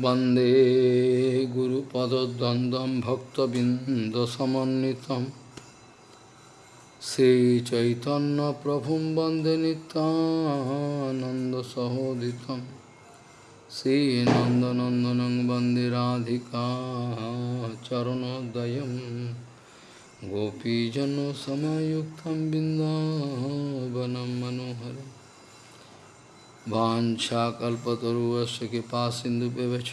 वंदे गुरुपदद्वन्द्वं भक्तबिन्दसमन्वितं। श्रीचैतन्यप्रभुं वंदे नितानन्दसहोदितं श्रीनन्दनन्दनं वंदे राधिका चरणोदयं गोपीजनसमयुक्तं बिन्दावनं मनोहरम्। वाञ्छाकल्पतरुवस्य कृपा सिन्धुव्यवच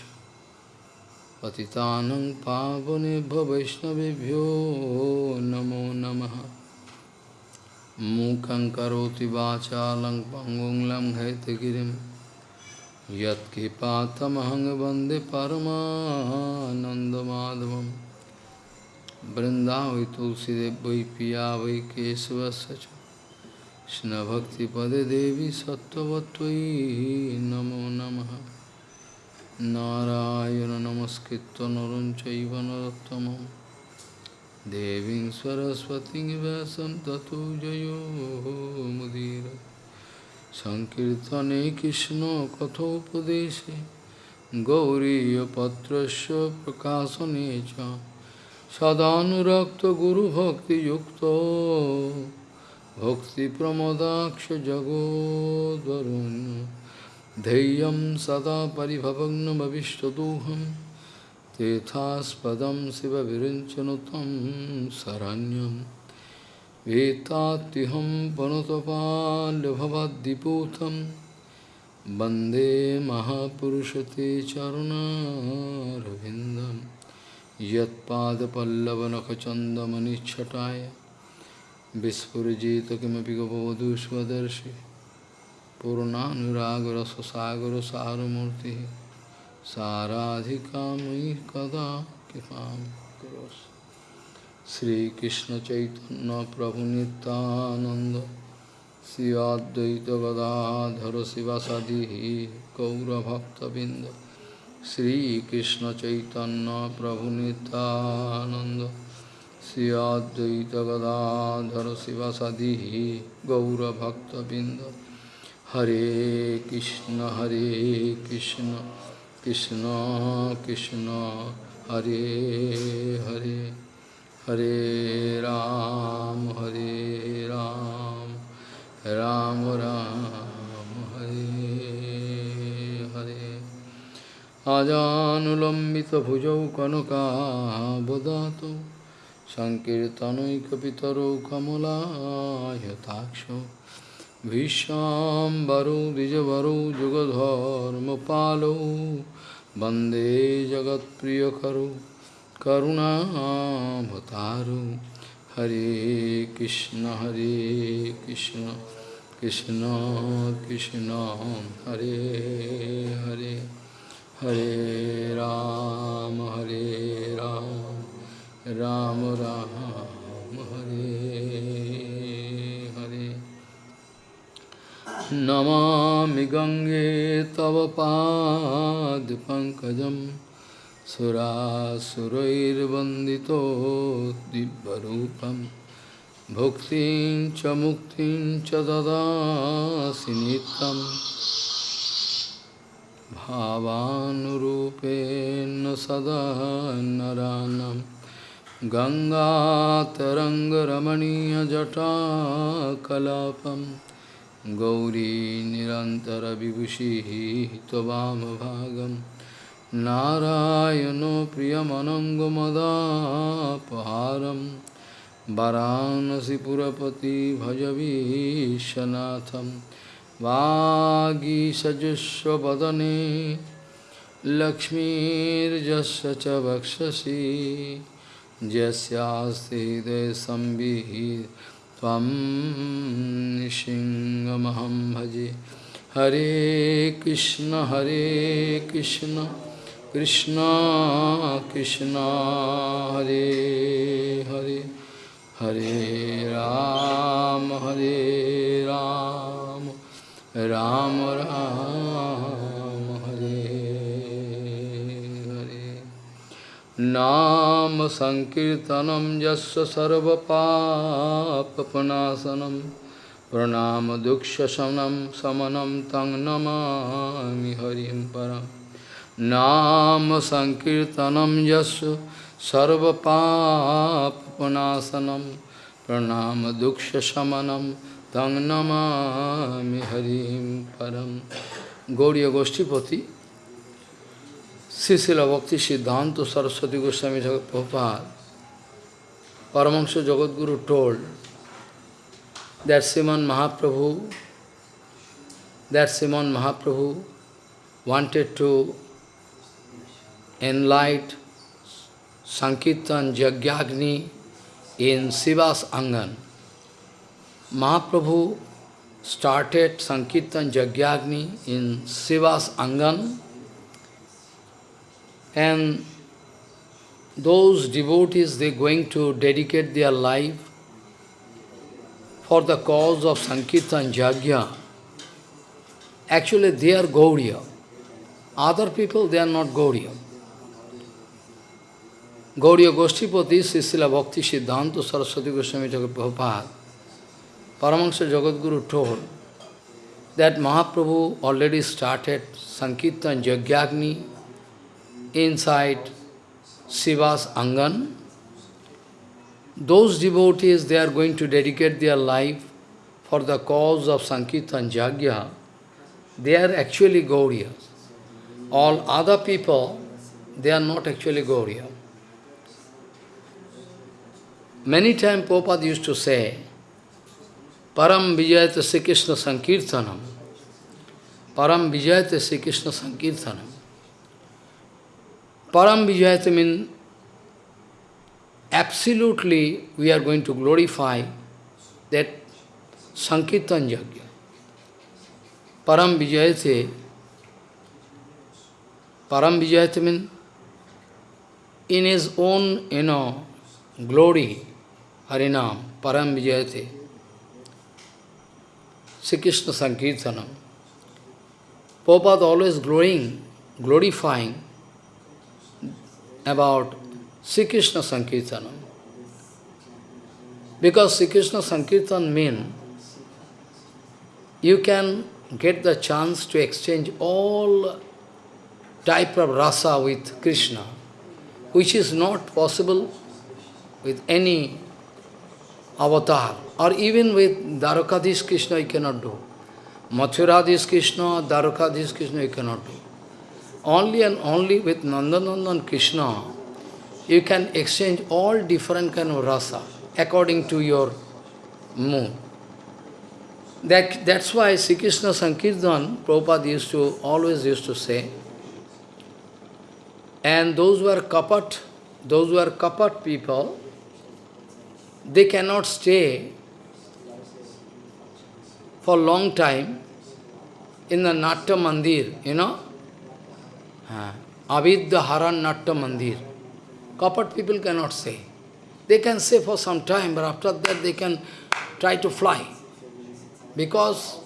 पतितानं पावनेभ्यो वैष्णवेभ्यो नमो नमः मूकं करोति वाचालं पङ्गुं लङ्घयतगिरिं यत्कृपातमहं वन्दे परमानन्दमाधवं वृन्दावै तुलसीदेव वै पिया वै केशवस्य च कृष्णभक्तिपदे देवी सत्त्ववत्त्वयि नमो नमः नारायण नमस्कृत्य नरं चैव नरोत्तमं देवीं सरस्वतीं व्यासं ततो जयो मुदीर सङ्कीर्तने कृष्णकथोपदेशे गौरीयपत्रस्य प्रकाशने च सदानुरक्तगुरुभक्तियुक्तो भक्तिप्रमोदाक्षजगोद्वरुन् धैर्यं सदा परिभवग्नमविष्टदोहं तेथास्पदं शिवविरिञ्चनु तं शरण्यं वेत्तात्युहं पनुतपाल्यभवद्दिपूतं वन्दे महापुरुषते चरुणारविन्दं यत्पादपल्लवनखचन्दमनिच्छटाय विस्फुजित किमपि गवधुष्वदर्शी पूर्णानुरागरससागर सारमूर्ति साराधिका मयि कदा कृपा करोस? श्रीकृष्ण चैतन्य प्रभु नितानंद श्री अद्वैत गदाधर शिवासादि गौरभक्तबिंद श्रीकृष्ण चैतन्य प्रभु नितानंद सीआद्वैत गाधर शिव सदी गौरभक्तबिन्द। हरे कृष्ण हरे कृष्ण कृष्ण कृष्ण, हरे हरे। हरे राम हरे राम राम राम, हरे हरे। आजानुलम्बितभुजौ कनकाबदातौ सङ्कीर्तनैकपितरो कमलायताक्ष विश्वाम्बरो, द्विजवरो, जुगधर्मपालो। वंदे जगत्प्रियकरो करुणाभतारो हरे कृष्ण हरे कृष्ण कृष्ण कृष्ण, हरे हरे। हरे राम हरे राम। राम राम हरे हरे। नमामि गङ्गे तव पादपङ्कजं सुरासुरैर्वन्दितो दिव्यरूपं। भुक्तिं च मुक्तिं च ददासि नित्यं। भावानुरूपेण सदा नरानम्। गङ्गातरङ्गरमणीयजटाकलापं गौरी निरन्तरविभूषिः त्ववामभागं नारायणो प्रियमनङ्गमदापहारं वरानसिपुरपति भजवीशनाथं वागीसजस्वदने लक्ष्मीर्जस्य च वक्षसि। यस्यास्ति हृदयसंविहि त्वं निशिङ्गमहं भजे। हरे कृष्ण हरे कृष्ण कृष्ण कृष्ण, हरे हरे। हरे राम हरे राम राम राम। नाम संकीर्तनम यस्य सर्वपापनाशनम प्रणाम दुःखशमनं समनं तं नमामि हरिं परं। नाम संकीर्तनम यस्य सर्वपापनाशनम प्रणाम दुख शमनम तंग नमामि हरिम परम Gaudiya गोष्ठीपति Srila Bhakti Siddhanta Saraswati Goswami Prabhupada, Paramahansa Jagadguru told that Sriman Mahaprabhu, that Sriman Mahaprabhu wanted to enlight Sankirtan Jagyagni in Siva's Angan. Mahaprabhu started Sankirtan Jagyagni in Siva's Angan and those devotees, they are going to dedicate their life for the cause of Sankirtan Jagya. Actually, they are Gauriya. Other people, they are not Gauriya. Gauriya Goshtipati, Srila Bhakti Siddhanta Saraswati Goswami Jagat Prabhupada, Paramahansa Jagadguru told that Mahaprabhu already started Sankirtan Jagyagni inside Srivas Angan. Those devotees, they are going to dedicate their life for the cause of Sankirtan Jagya. They are actually Gauriyas. All other people, they are not actually Gauriya. Many times Prabhupada used to say, Param Vijayata Sri Krishna Sankirtanam. Param Vijayata Sri Krishna Sankirtanam. Param Vijayata means absolutely we are going to glorify that Sankirtan Yajna. Param Vijayate, Param Vijayate means in his own, you know, glory, Harinam, Param Vijayate, Sri Krishna Sankirtanam. Prabhupada always glowing, glorifying about Sri Krishna Sankirtanam. Because Sri Krishna Sankirtan means you can get the chance to exchange all type of rasa with Krishna, which is not possible with any avatar, or even with Dwarakadhish Krishna you cannot do. Mathuradhish Krishna, Dwarakadhish Krishna you cannot do. Only and only with Nandanandan Krishna, you can exchange all different kind of rasa according to your mood. That, that's why Sri Krishna Sankirtan, Prabhupada used to, always used to say, and those who are kapat, those who are kapat people, they cannot stay for long time in the Natya Mandir, you know, Avidya Haran Natta Mandir. Kapat people cannot say. They can say for some time, but after that they can try to fly. Because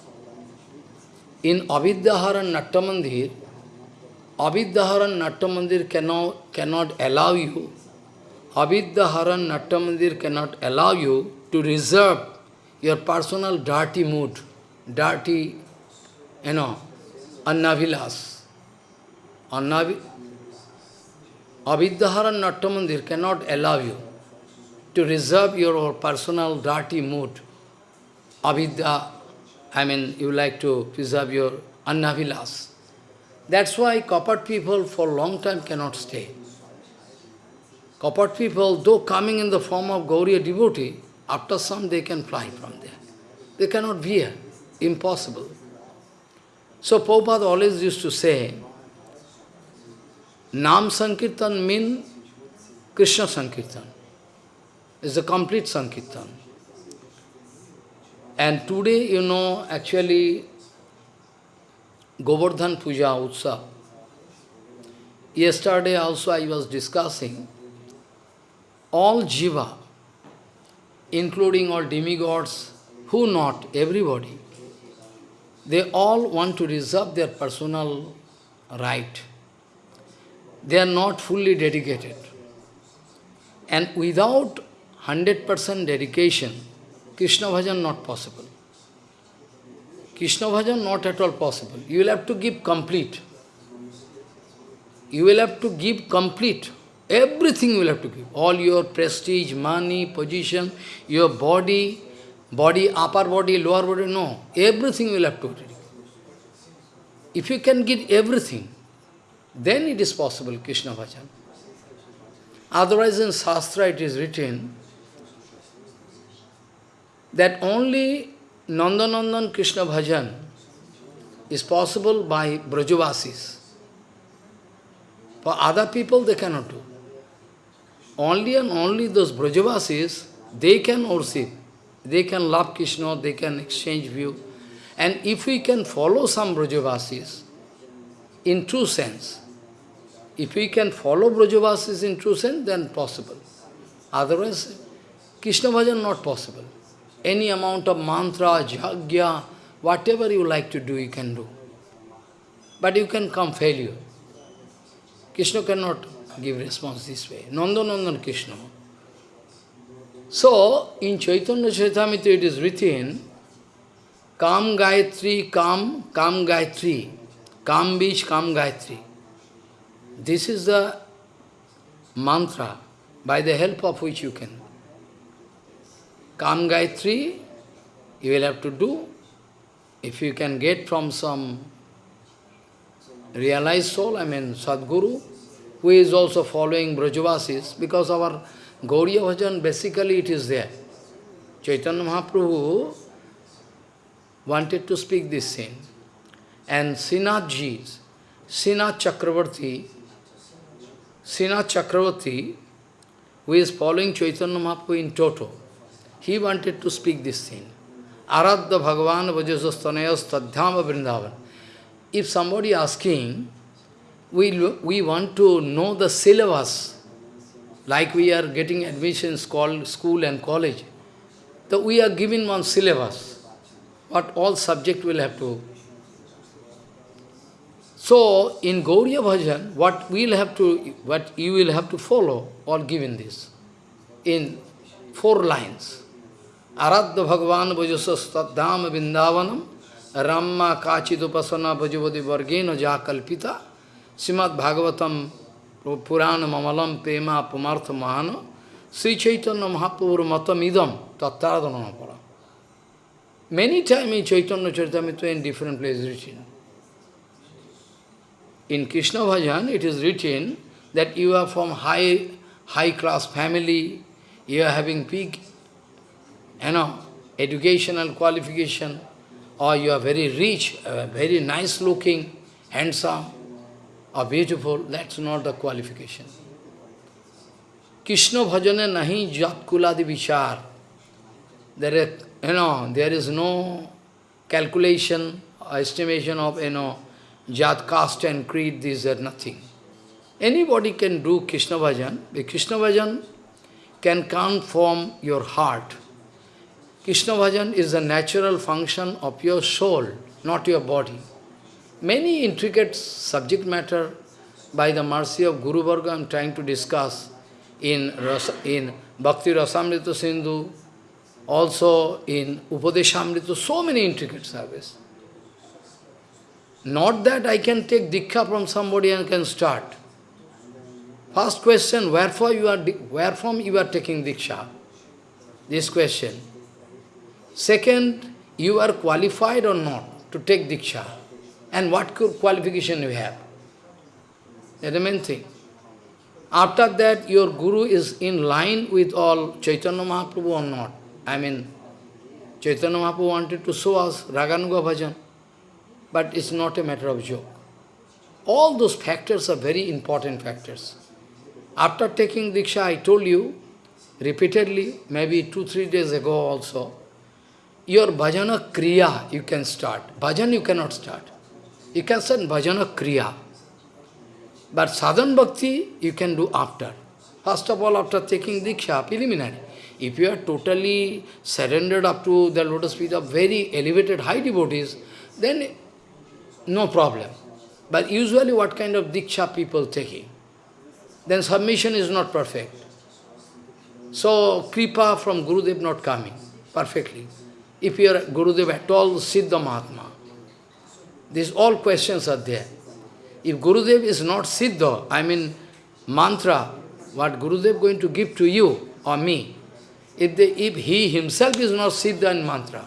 in Avidyaharan Natta Mandir, Avidyaharan Natta Mandir cannot, cannot allow you, Avidyaharan Natta Mandir cannot allow you to reserve your personal dirty mood, dirty, you know, annavilas. Avidyaharan Natta Mandir cannot allow you to reserve your personal dirty mood. Avidya, I mean, you like to preserve your annavilas. That's why kapat people for long time cannot stay. Kapat people, though coming in the form of Gauriya devotee, after some they can fly from there. They cannot be here. Impossible. So Prabhupada always used to say, Nam Sankirtan means Krishna Sankirtan. It's a complete Sankirtan. And today, you know, actually, Govardhan Puja Utsav. Yesterday also I was discussing all jiva, including all demigods, who not, everybody, they all want to reserve their personal right they are not fully dedicated. And without 100% dedication, Krishna bhajan not possible. Krishna bhajan not at all possible. You will have to give complete. you will have to give complete. Everything you will have to give. All your prestige, money, position, your body, body, upper body, lower body, no. Everything you will have to give. If you can give everything, then it is possible, Krishna Bhajan. Otherwise in Shastra it is written that only Nandanandan Krishna Bhajan is possible by Brajavasis. For other people they cannot do. Only and only those Brajavasis, they can worship. They can love Krishna, they can exchange view. And if we can follow some Brajavasis, in true sense, if we can follow Brajavasis in true sense, then possible. Otherwise, Krishna bhajan not possible. Any amount of mantra, jagya, whatever you like to do, you can do. But you can come failure. Krishna cannot give response this way. Nandanandan Krishna. So, in Chaitanya Charitamrita it is written, Kam Gayatri, Kam, Kam Gayatri, Kam Bish, Kam Gayatri. This is the mantra by the help of which you can. Kam Gayatri, you will have to do. If you can get from some realized soul, I mean Sadguru, who is also following Brajavasis, because our Gauriya Bhajan, basically it is there. Chaitanya Mahaprabhu wanted to speak this thing. And Srinathji, Srinath Chakravarti, Srinath Chakravarti, who is following Chaitanya Mahaprabhu in toto, he wanted to speak this thing. Aradha Bhagavan Vajasastanayas Tadhyama Vrindavan. If somebody asking, we, we want to know the syllabus, like we are getting admissions called school and college, that we are given one syllabus, what all subject will have to so, in Gauriya Bhajan, what we'll have to, what you will have to follow, all given this, in four lines. Aradha Bhagavan Bhajasas Tadham Vindavanam Ramma Kachidupasana Bhajavadi Vargena Jakalpita Simad Bhagavatam Purana Mamalam Pema Pumartha Mahana Sri Chaitanya Mahaprabhu Matam Idam Many times in Chaitanya Charitamrita in different places written. In Krishna Bhajan, it is written that you are from high, high class family, you are having big, you know, educational qualification, or you are very rich, uh, very nice looking, handsome, or beautiful, that's not the qualification. Krishna bhajane nahi jat kuladi vichar. There is, you know, there is no calculation or estimation of, you know, Jat, caste and creed, these are nothing. Anybody can do Krishna Bhajan. The Krishna Bhajan can come from your heart. Krishna Bhajan is a natural function of your soul, not your body. Many intricate subject matter by the mercy of Guru Varga I am trying to discuss in, in Bhakti Rasamrita Sindhu, also in Upadeshamrita, so many intricate service. Not that I can take Diksha from somebody and can start. First question, wherefore you are, where from you are taking Diksha? This question. Second, you are qualified or not to take Diksha? And what qualification you have? That's the main thing. After that, your Guru is in line with all Chaitanya Mahaprabhu or not. I mean, Chaitanya Mahaprabhu wanted to show us Raganuga Bhajan but it's not a matter of joke. All those factors are very important factors. After taking Diksha, I told you repeatedly, maybe two, three days ago also, your bhajana kriya you can start. Bhajan you cannot start. You can start bhajana kriya. But sadhan bhakti you can do after. First of all, after taking Diksha, preliminary. If you are totally surrendered up to the lotus feet of very elevated high devotees, then no problem. But usually what kind of diksha people taking? Then submission is not perfect. So, kripa from Gurudev not coming perfectly. If you are Gurudev at all, Siddha Mahatma. These all questions are there. If Gurudev is not Siddha, I mean mantra, what Gurudev going to give to you or me, if, the, if he himself is not Siddha and mantra,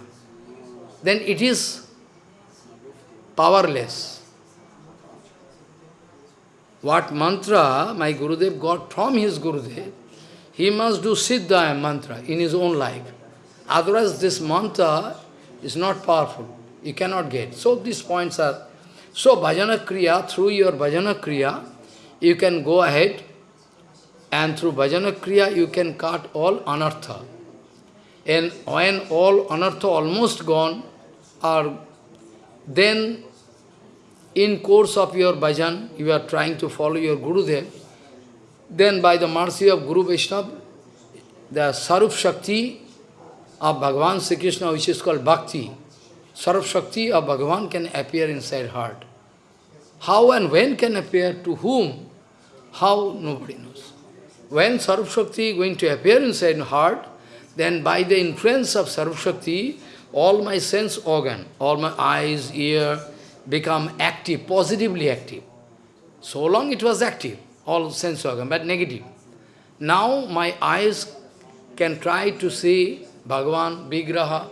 then it is powerless. What mantra my Gurudev got from his Gurudev, he must do Siddha mantra in his own life. Otherwise this mantra is not powerful. You cannot get. So these points are... So bhajana kriya, through your bhajana kriya, you can go ahead and through bhajana kriya you can cut all anartha. And when all anartha almost gone, or then in course of your bhajan, you are trying to follow your Guru Gurudev, then by the mercy of Guru Vaishnava, the Sarup Shakti of Bhagavan Sri Krishna, which is called Bhakti, Sarup Shakti of Bhagavan can appear inside heart. How and when can appear, to whom, how, nobody knows. When Sarup Shakti is going to appear inside heart, then by the influence of Sarup Shakti, all my sense organ, all my eyes, ear, become active, positively active. So long it was active, all sense organ, but negative. Now my eyes can try to see Bhagavan, Vigraha,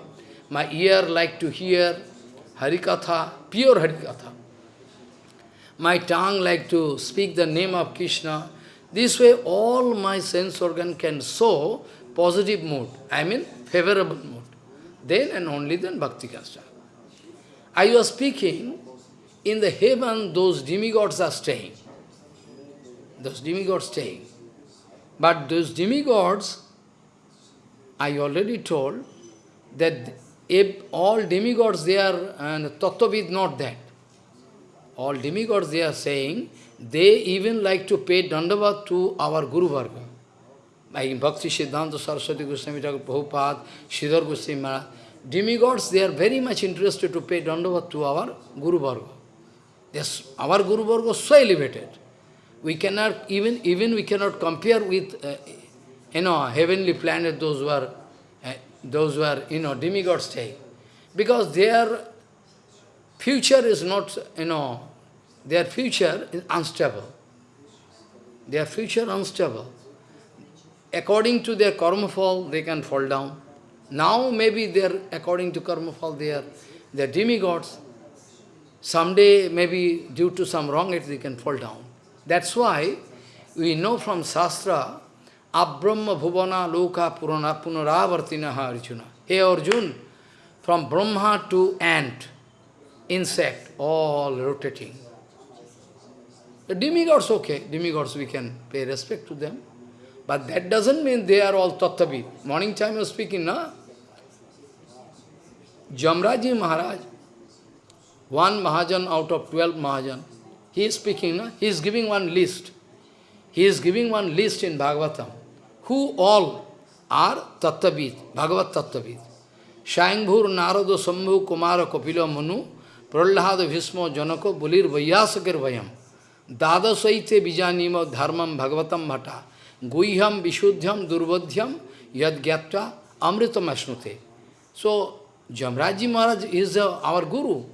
my ear like to hear Harikatha, pure Harikatha. My tongue like to speak the name of Krishna. This way all my sense organ can show positive mood, I mean favorable mood. Then and only then bhakti can start. I was speaking, in the heaven those demigods are staying. Those demigods staying. But those demigods, I already told, that if all demigods they are, and Tattvavid not that. All demigods they are saying, they even like to pay dandavat to our Guru Varga. Like Bhakti Siddhanta Saraswati Goswami Thakur Prabhupada, Sridhar Goswami Maharaj, demigods, they are very much interested to pay dandavat to our Guru Varga. Yes, our Guru Varga is so elevated. We cannot, even, even we cannot compare with, uh, you know, heavenly planet, those who are, uh, those who are, you know, demigod stay. Because their future is not, you know, their future is unstable. Their future unstable. According to their karma fall, they can fall down. Now maybe they are, according to karma fall, they are, they are demigods. Someday, maybe due to some wrong act, they can fall down. That's why we know from Shastra, Abrahma Bhuvana Loka Purana Punaravartinaha Arjuna. Hey Arjun, from Brahma to ant, insect, all rotating. The demigods, okay, demigods we can pay respect to them. But that doesn't mean they are all tattvavid. Morning time was speaking, na? Jamraji Maharaj, one Mahajan out of 12 Mahajan, he is speaking, no? he is giving one list. He is giving one list in Bhagavatam. Who all are Tattavid, Bhagavat Tattavid. Shayambhur Narada Sambhu Kumara Kapila Manu Prahlada Bhismo Janako Bulir Vayasakir Vayam Dada Saite Bijanima Dharmam Bhagavatam Bhata Guiham Vishuddhyam Durvadhyam Yad Gyapta Amritam Ashnute. So, Jamraji Maharaj is uh, our guru.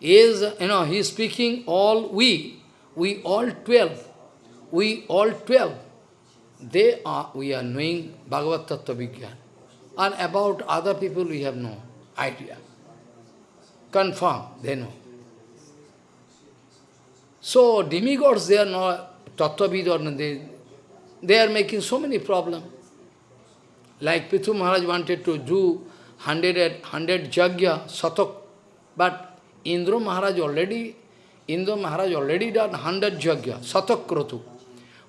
Is, you know, he is speaking all we, we all twelve, we all twelve, they are, we are knowing Bhagavad Tattva Vigyan. And about other people we have no idea. Confirm, they know. So demigods, they are not Tattvavid or they, they are making so many problems. Like Prithu Maharaj wanted to do hundred, hundred jagya, satak. But Indra Maharaj already, Indra Maharaj already done hundred jagya, satak kratu.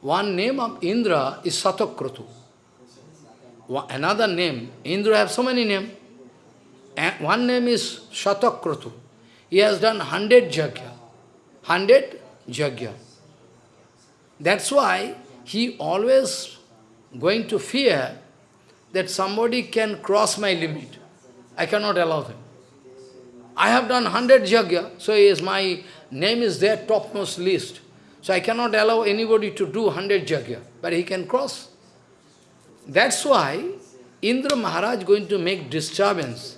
One name of Indra is satak kratu. Another name, Indra have so many names. One name is satak kratu. He has done hundred jagya. Hundred jagya. That's why he always going to fear that somebody can cross my limit. I cannot allow him. I have done hundred jagya, so is my name is there topmost list. So I cannot allow anybody to do hundred jagya, but he can cross. That's why Indra Maharaj going to make disturbance.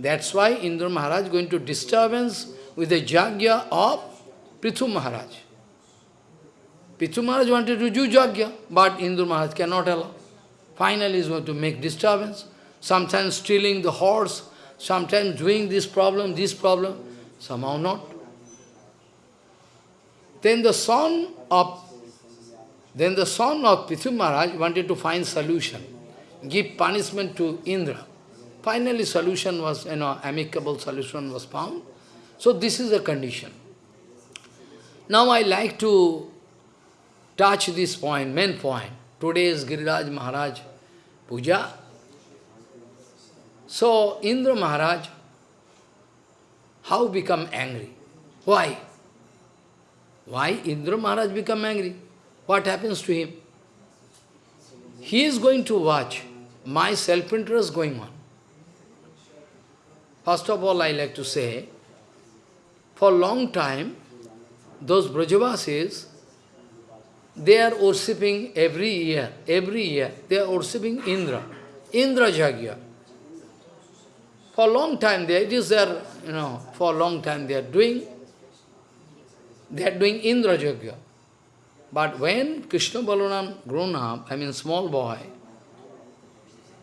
That's why Indra Maharaj going to disturbance with the jagya of Prithu Maharaj. Prithu Maharaj wanted to do Jagya, but Indra Maharaj cannot allow. Finally, is going to make disturbance, sometimes stealing the horse, sometimes doing this problem, this problem, somehow not. Then the son of then the son of Prithu Maharaj wanted to find solution, give punishment to Indra. Finally, solution was, you know, amicable solution was found. So this is the condition. Now I like to touch this point, main point. Today is Giriraj Maharaj Puja. So Indra Maharaj, how become angry? Why? Why Indra Maharaj become angry? What happens to him? He is going to watch my self-interest going on. First of all, I like to say, for a long time, those Brajavasis, they are worshipping every year, every year, they are worshipping Indra, Indra Jagya. For a long time, they, it is their, you know, for a long time they are doing, they are doing Indra Jagya. But when Krishna Balaram grown up, I mean small boy,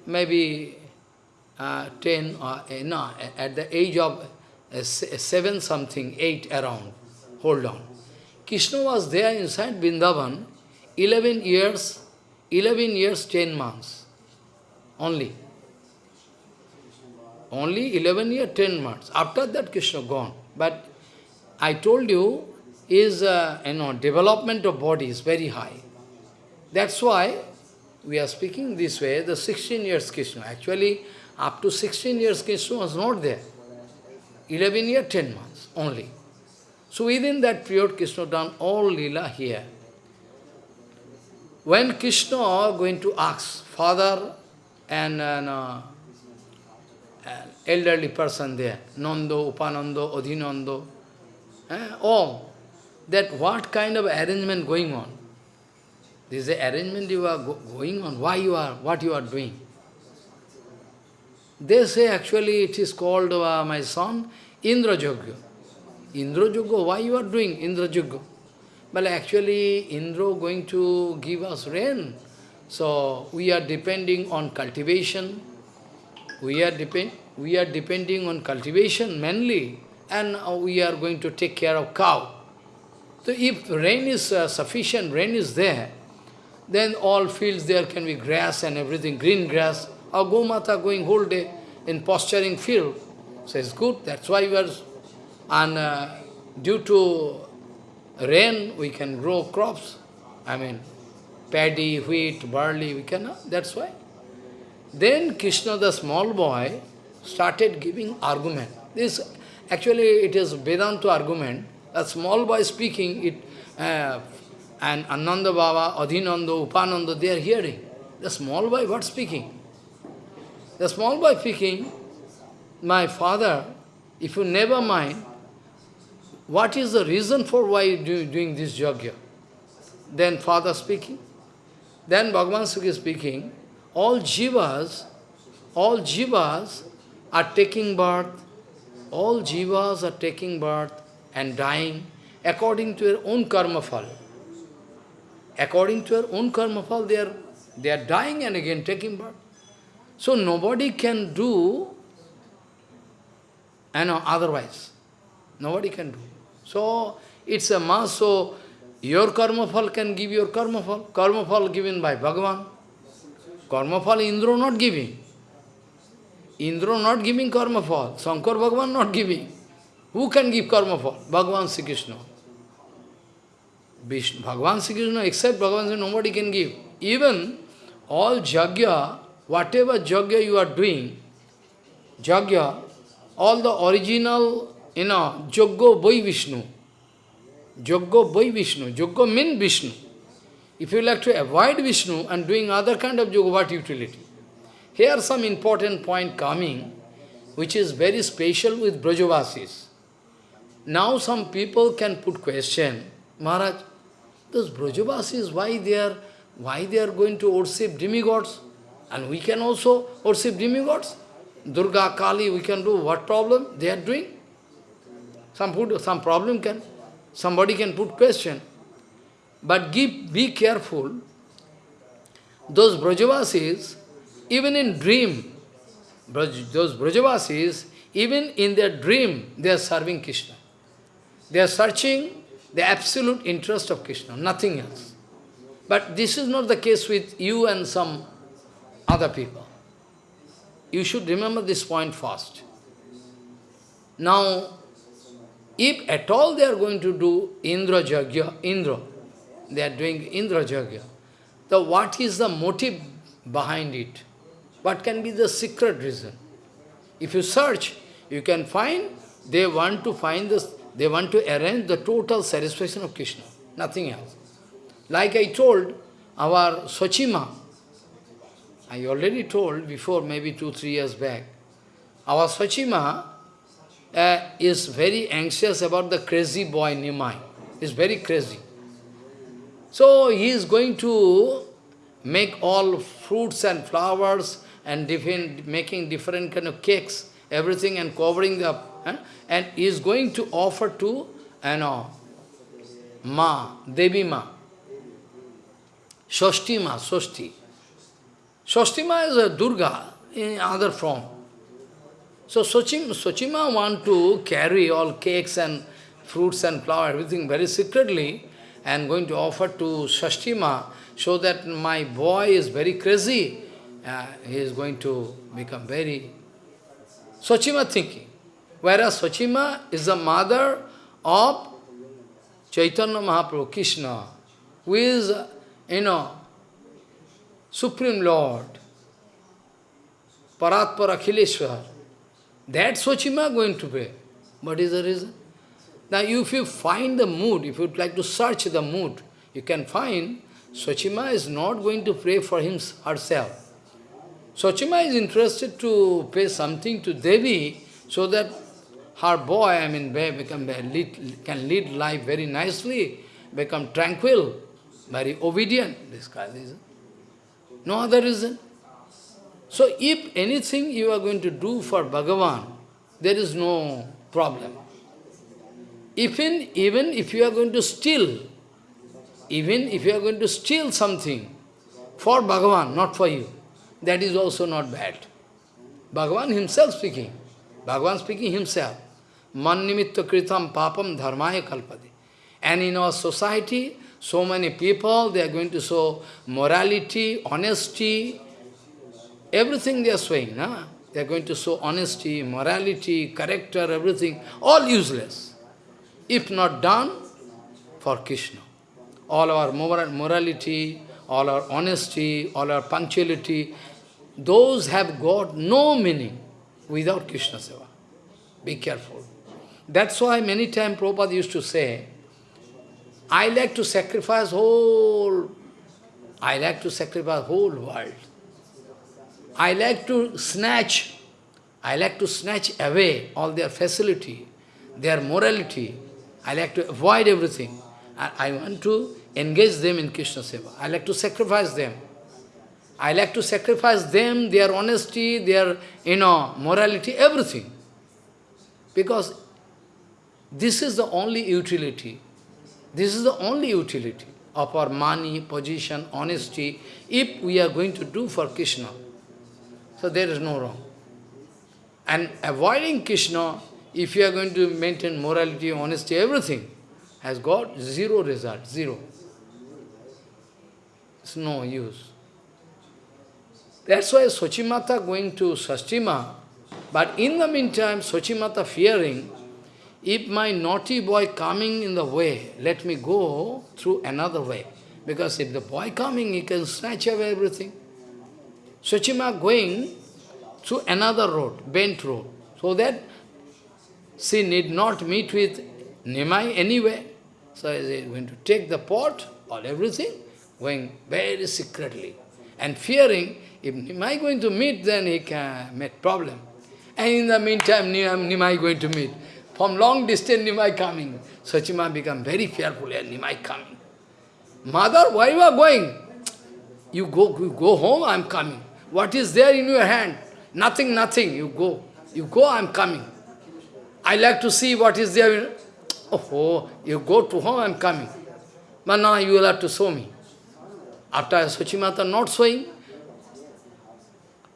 maybe uh, 10 or, uh, no, at the age of uh, 7 something, 8 around, hold on. Krishna was there inside Vrindavan 11 years, 11 years, 10 months, only. Only 11 years, 10 months. After that, Krishna gone. But I told you, is, uh, you know, development of body is very high. That's why we are speaking this way, the 16 years Krishna. Actually, up to 16 years Krishna was not there. 11 years, 10 months only. So within that period, Krishna done all lila here. When Krishna going to ask father and uh, elderly person there, Nando, Upanando, Adhinando, eh, all, that what kind of arrangement going on? This is the arrangement you are go going on, why you are, what you are doing. They say actually it is called, uh, my son, Indra Jogya. Indra Jogya, why you are doing Indra Jogya? But actually Indra going to give us rain. So we are depending on cultivation. We are, depend, we are depending on cultivation mainly. And uh, we are going to take care of cow. So if rain is uh, sufficient, rain is there, then all fields there can be grass and everything, green grass. Our Gomata going whole day in posturing field. So it's good, that's why we are, and uh, due to rain, we can grow crops. I mean, paddy, wheat, barley, we can, that's why. Then Krishna, the small boy, started giving argument. This, actually, it is Vedanta argument. A small boy speaking, it, uh, and Ananda Baba, Adhinanda, Upananda, they are hearing. The small boy, what speaking? The small boy speaking, my father, if you never mind, what is the reason for why you do, doing this yajna? Then father speaking. Then Bhagavan Sukhi speaking, all jivas, all jivas are taking birth, all jivas are taking birth and dying according to their own karma fall. According to their own karma fall, they are, they are dying and again taking birth. So nobody can do know, otherwise. Nobody can do. So it's a mass, so your karma fall can give your karma fall. Karma fall given by Bhagavan. Karma fall Indra not giving. Indra not giving karma fall. Shankar Bhagavan not giving. Who can give karma fall? Bhagavan Sri Krishna. Vishnu, Bhagavan Sri Krishna, except Bhagavan nobody can give. Even all jagya, whatever jagya you are doing, jagya, all the original, you know, Joggo Boi Vishnu. Joggo Boi Vishnu. Joggo means Vishnu. If you like to avoid Vishnu and doing other kind of yoga, what utility? Here are some important point coming, which is very special with Brajavasis. Now some people can put question, Maharaj, those Brajavasis, why they are why they are going to worship demigods? And we can also worship demigods. Durga, Kali, we can do what problem they are doing? Some food, some problem can. Somebody can put question. But give, be careful. Those Brajavasis, even in dream, those Brajavasis, even in their dream, they are serving Krishna. They are searching the absolute interest of Krishna, nothing else. But this is not the case with you and some other people. You should remember this point first. Now, if at all they are going to do Indra Jagya, Indra, they are doing Indra Jagya, so what is the motive behind it? What can be the secret reason? If you search, you can find, they want to find this, they want to arrange the total satisfaction of Krishna, nothing else. Like I told, our Sochima, I already told before, maybe two, three years back, our Sochima uh, is very anxious about the crazy boy Nimai. He's very crazy. So he is going to make all fruits and flowers and different, making different kind of cakes, everything and covering the, eh? and is going to offer to, you know, Ma, Devi Ma, Shoshti Ma, Shoshti. Ma is a Durga in other form. So Sochima, want to carry all cakes and fruits and flower, everything very secretly, and going to offer to Shashtima, so that my boy is very crazy, uh, he is going to become very... Sochima thinking. Whereas Sochima is the mother of Chaitanya Mahaprabhu, Krishna, who is, you know, Supreme Lord, Paratpara Akhileshwar. That Sochima going to pray. What is the reason? Now if you find the mood, if you would like to search the mood, you can find Sochima is not going to pray for him herself. Sochima is interested to pay something to Devi so that her boy, I mean, become, lead, can lead life very nicely, become tranquil, very obedient. This kind of reason. No other reason. So if anything you are going to do for Bhagavan, there is no problem. Even, even if you are going to steal, even if you are going to steal something for Bhagavan, not for you, that is also not bad. Bhagavan himself speaking. Bhagavan speaking himself. Man nimitta kritam papam dharmaya kalpade. And in our society, so many people, they are going to show morality, honesty, Everything they are showing, na? they are going to show honesty, morality, character, everything, all useless. If not done for Krishna. All our morality, all our honesty, all our punctuality, those have got no meaning without Krishna Seva. Be careful. That's why many times Prabhupada used to say, I like to sacrifice whole, I like to sacrifice whole world. I like to snatch, I like to snatch away all their facility, their morality. I like to avoid everything. I, I want to engage them in Krishna Seva. I like to sacrifice them. I like to sacrifice them, their honesty, their, you know, morality, everything. Because this is the only utility. This is the only utility of our money, position, honesty, if we are going to do for Krishna. So there is no wrong. And avoiding Krishna, if you are going to maintain morality, honesty, everything, has got zero result, zero. It's no use. That's why Sochimata going to Sashtima, but in the meantime, Sochimata fearing, if my naughty boy coming in the way, let me go through another way. Because if the boy coming, he can snatch away everything. Suchima going through another road, bent road, so that she need not meet with Nimai anyway. So is going to take the pot or everything, going very secretly, and fearing if Nimai going to meet, then he can make problem. And in the meantime, Nimai going to meet. From long distance, Nimai coming. Sachima become very fearful, and Nimai coming. Mother, why you going? You go, you go home, I am coming. What is there in your hand? Nothing, nothing. You go. You go, I am coming. I like to see what is there. oh, you go to home, I'm coming. But now you will have to show me. After Sachimata not showing,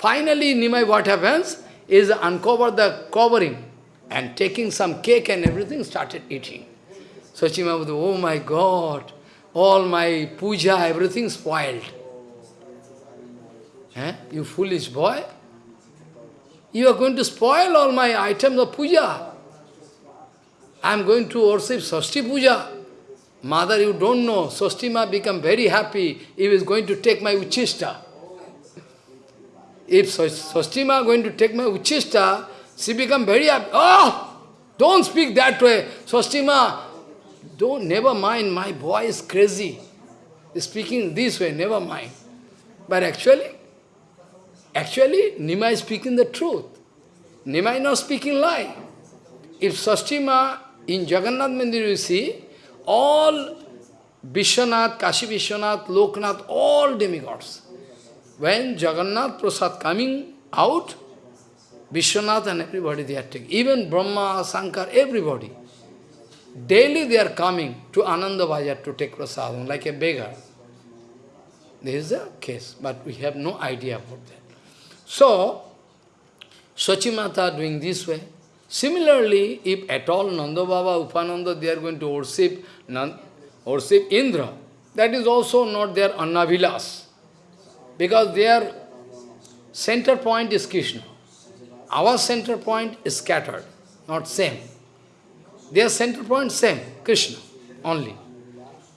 finally Nimai what happens is uncover the covering and taking some cake and everything started eating. Sachimata, oh my God, all my puja, everything spoiled. Eh? You foolish boy, you are going to spoil all my items of puja. I am going to worship Sashti puja. Mother, you don't know, Sastima become very happy he is going to take my uchista. If Sastima going to take my uchista, she become very happy. Oh! Don't speak that way. Sastima, don't, never mind, my boy is crazy. He's speaking this way, never mind. But actually, actually, Nima is speaking the truth. Nima is not speaking lie. If Sastima in Jagannath Mandir you see, all Vishwanath, Kashi Vishwanath, Loknath, all demigods. When Jagannath Prasad coming out, Vishwanath and everybody they are taking. Even Brahma, Shankar, everybody. Daily they are coming to Ananda Bajar to take prasadam like a beggar. This is the case, but we have no idea about that. So, Sachimata doing this way. Similarly, if at all Nanda Baba, Upananda, they are going to worship, worship Indra, that is also not their Annavilas. Because their center point is Krishna. Our center point is scattered, not same. Their center point same, Krishna only.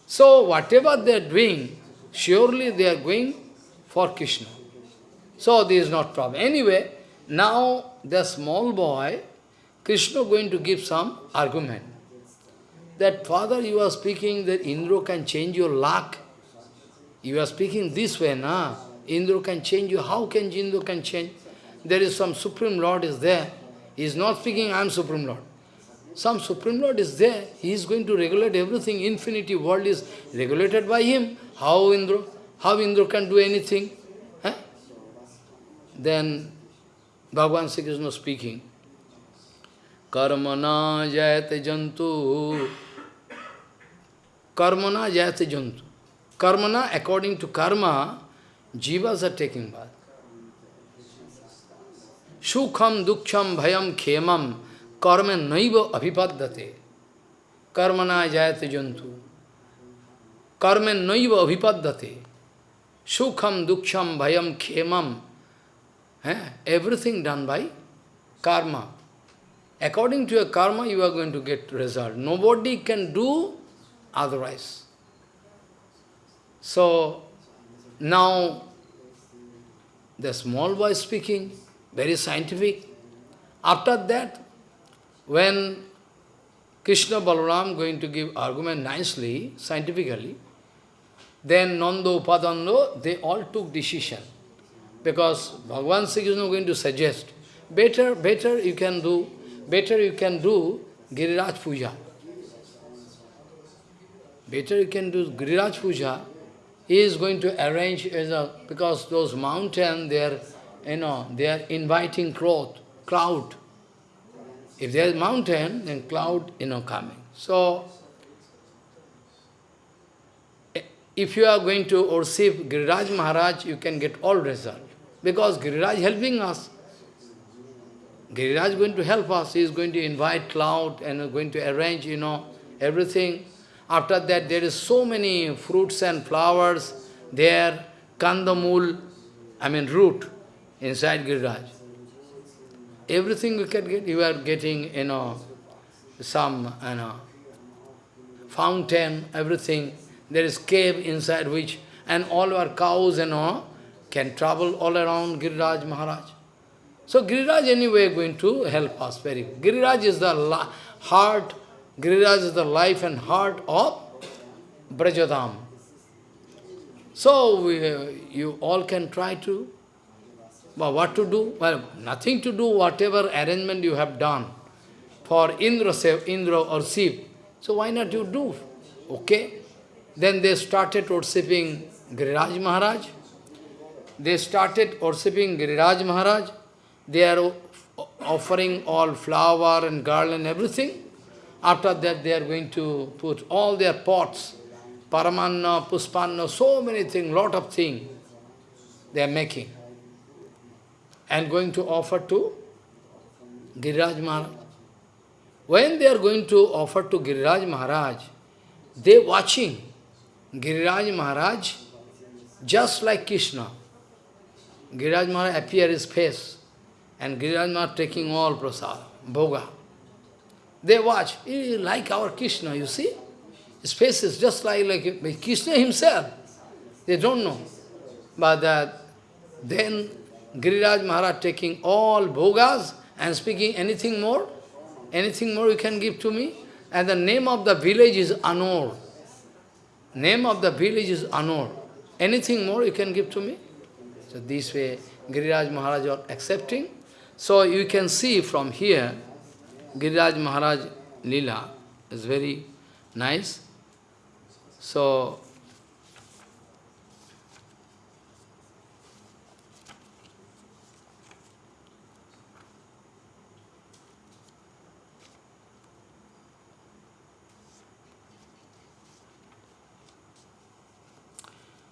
So whatever they are doing, surely they are going for Krishna. So this is not problem. Anyway, now the small boy, Krishna going to give some argument. That father, you are speaking that Indra can change your luck. You are speaking this way, na? Indra can change you. How can Indra can change? There is some Supreme Lord is there. He is not speaking, I am Supreme Lord. Some Supreme Lord is there. He is going to regulate everything. Infinity world is regulated by him. How Indra? How Indra can do anything? Huh? Then Bhagavan Sri Krishna speaking. Karmana jayate jantu. Karmana jayate jantu. Karmana, according to karma, jivas are taking birth. Sukham, duksham, bhayam, khemam, karma naiva abhipaddate. Karmana jayate jantu. Karma naiva abhipaddate. Sukham, duksham, bhayam, khemam. Eh? Everything done by karma. According to your karma, you are going to get result. Nobody can do otherwise. So, now, the small boy speaking, very scientific. After that, when Krishna Balaram going to give argument nicely, scientifically, then Nanda Upananda, they all took decision. Because Bhagavan Sri Krishna going to suggest, better, better you can do, better you can do Giriraj Puja. Better you can do Giriraj Puja. He is going to arrange, as a, because those mountains, they are, you know, they are inviting crowd, crowd. If there is mountain, then cloud, you know, coming. So, if you are going to worship Giriraj Maharaj, you can get all result. Because Giriraj helping us. Giriraj is going to help us. He is going to invite cloud and going to arrange, you know, everything. After that, there is so many fruits and flowers there, kandamul, I mean root, inside Giriraj. Everything you can get, you are getting, you know, some, you know, fountain, everything. There is cave inside which, and all our cows and all can travel all around Giriraj Maharaj. So Giriraj anyway going to help us very. Giriraj is the heart, Giriraj is the life and heart of Brajadham. So we, you all can try to but what to do? Well, nothing to do, whatever arrangement you have done for Indra, Indra or Shiv. So why not you do? Okay. Then they started worshipping Giriraj Maharaj. They started worshipping Giriraj Maharaj. They are offering all flower and garland, everything. After that, they are going to put all their pots, paramanna, puspanna, so many things, lot of things they are making. And going to offer to Giriraj Maharaj. When they are going to offer to Giriraj Maharaj, they watching Giriraj Maharaj just like Krishna. Giriraj Maharaj appear his face and Giriraj Maharaj taking all prasad, bhoga. They watch, like our Krishna, you see? His face is just like, like Krishna himself. They don't know. But uh, then Giriraj Maharaj taking all bhogas and speaking anything more, anything more you can give to me? And the name of the village is Anor. Name of the village is Anor. Anything more you can give to me? So this way, Giriraj Maharaj are accepting. So you can see from here, Giriraj Maharaj Lila is very nice. So,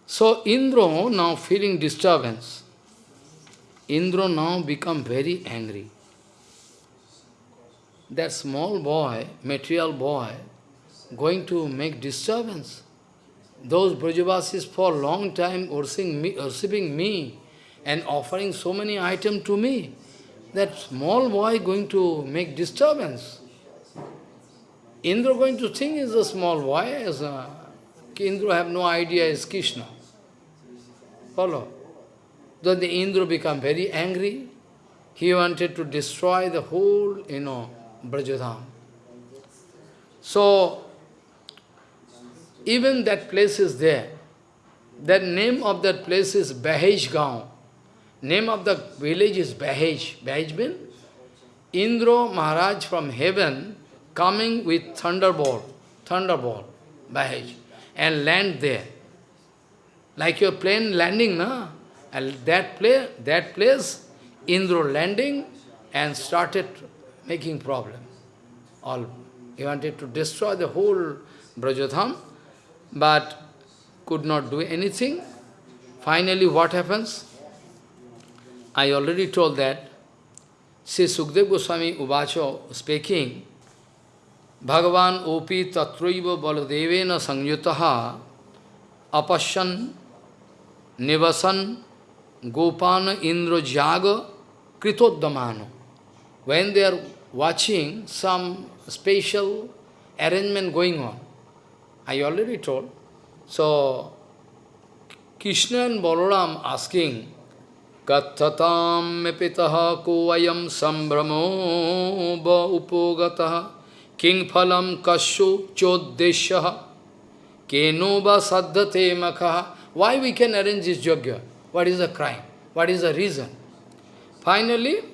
So Indra now feeling disturbance. Indra now become very angry. That small boy, material boy, going to make disturbance. Those Brajavasis for a long time worshipping me, worshipping me and offering so many items to me. That small boy going to make disturbance. Indra going to think is a small boy, as a, Indra have no idea is Krishna. Follow. Then the Indra become very angry. He wanted to destroy the whole, you know, Brajadham. So, even that place is there. The name of that place is Bahej Gaon. Name of the village is Bahej. Bahej means Indra Maharaj from heaven coming with thunderbolt, thunderbolt, Bahej, and land there. Like your plane landing, na? And that place, that place, Indra landing and started making problem. All he wanted to destroy the whole Brajadham, but could not do anything. Finally, what happens? I already told that. Sri Sukdev Goswami Ubacho speaking, Bhagavan opi tatraiva baladevena sangyutaha Apashan Nivasan Gopana Indra Jaga Kritodamano. When they are watching some special arrangement going on, I already told. So, Krishna and Balaram asking, Kathatam mepitaha kovayam sambramo ba upogataha king phalam kashu choddeshaha keno ba saddhate makaha why we can arrange this yajna? What is the crime? What is the reason? Finally,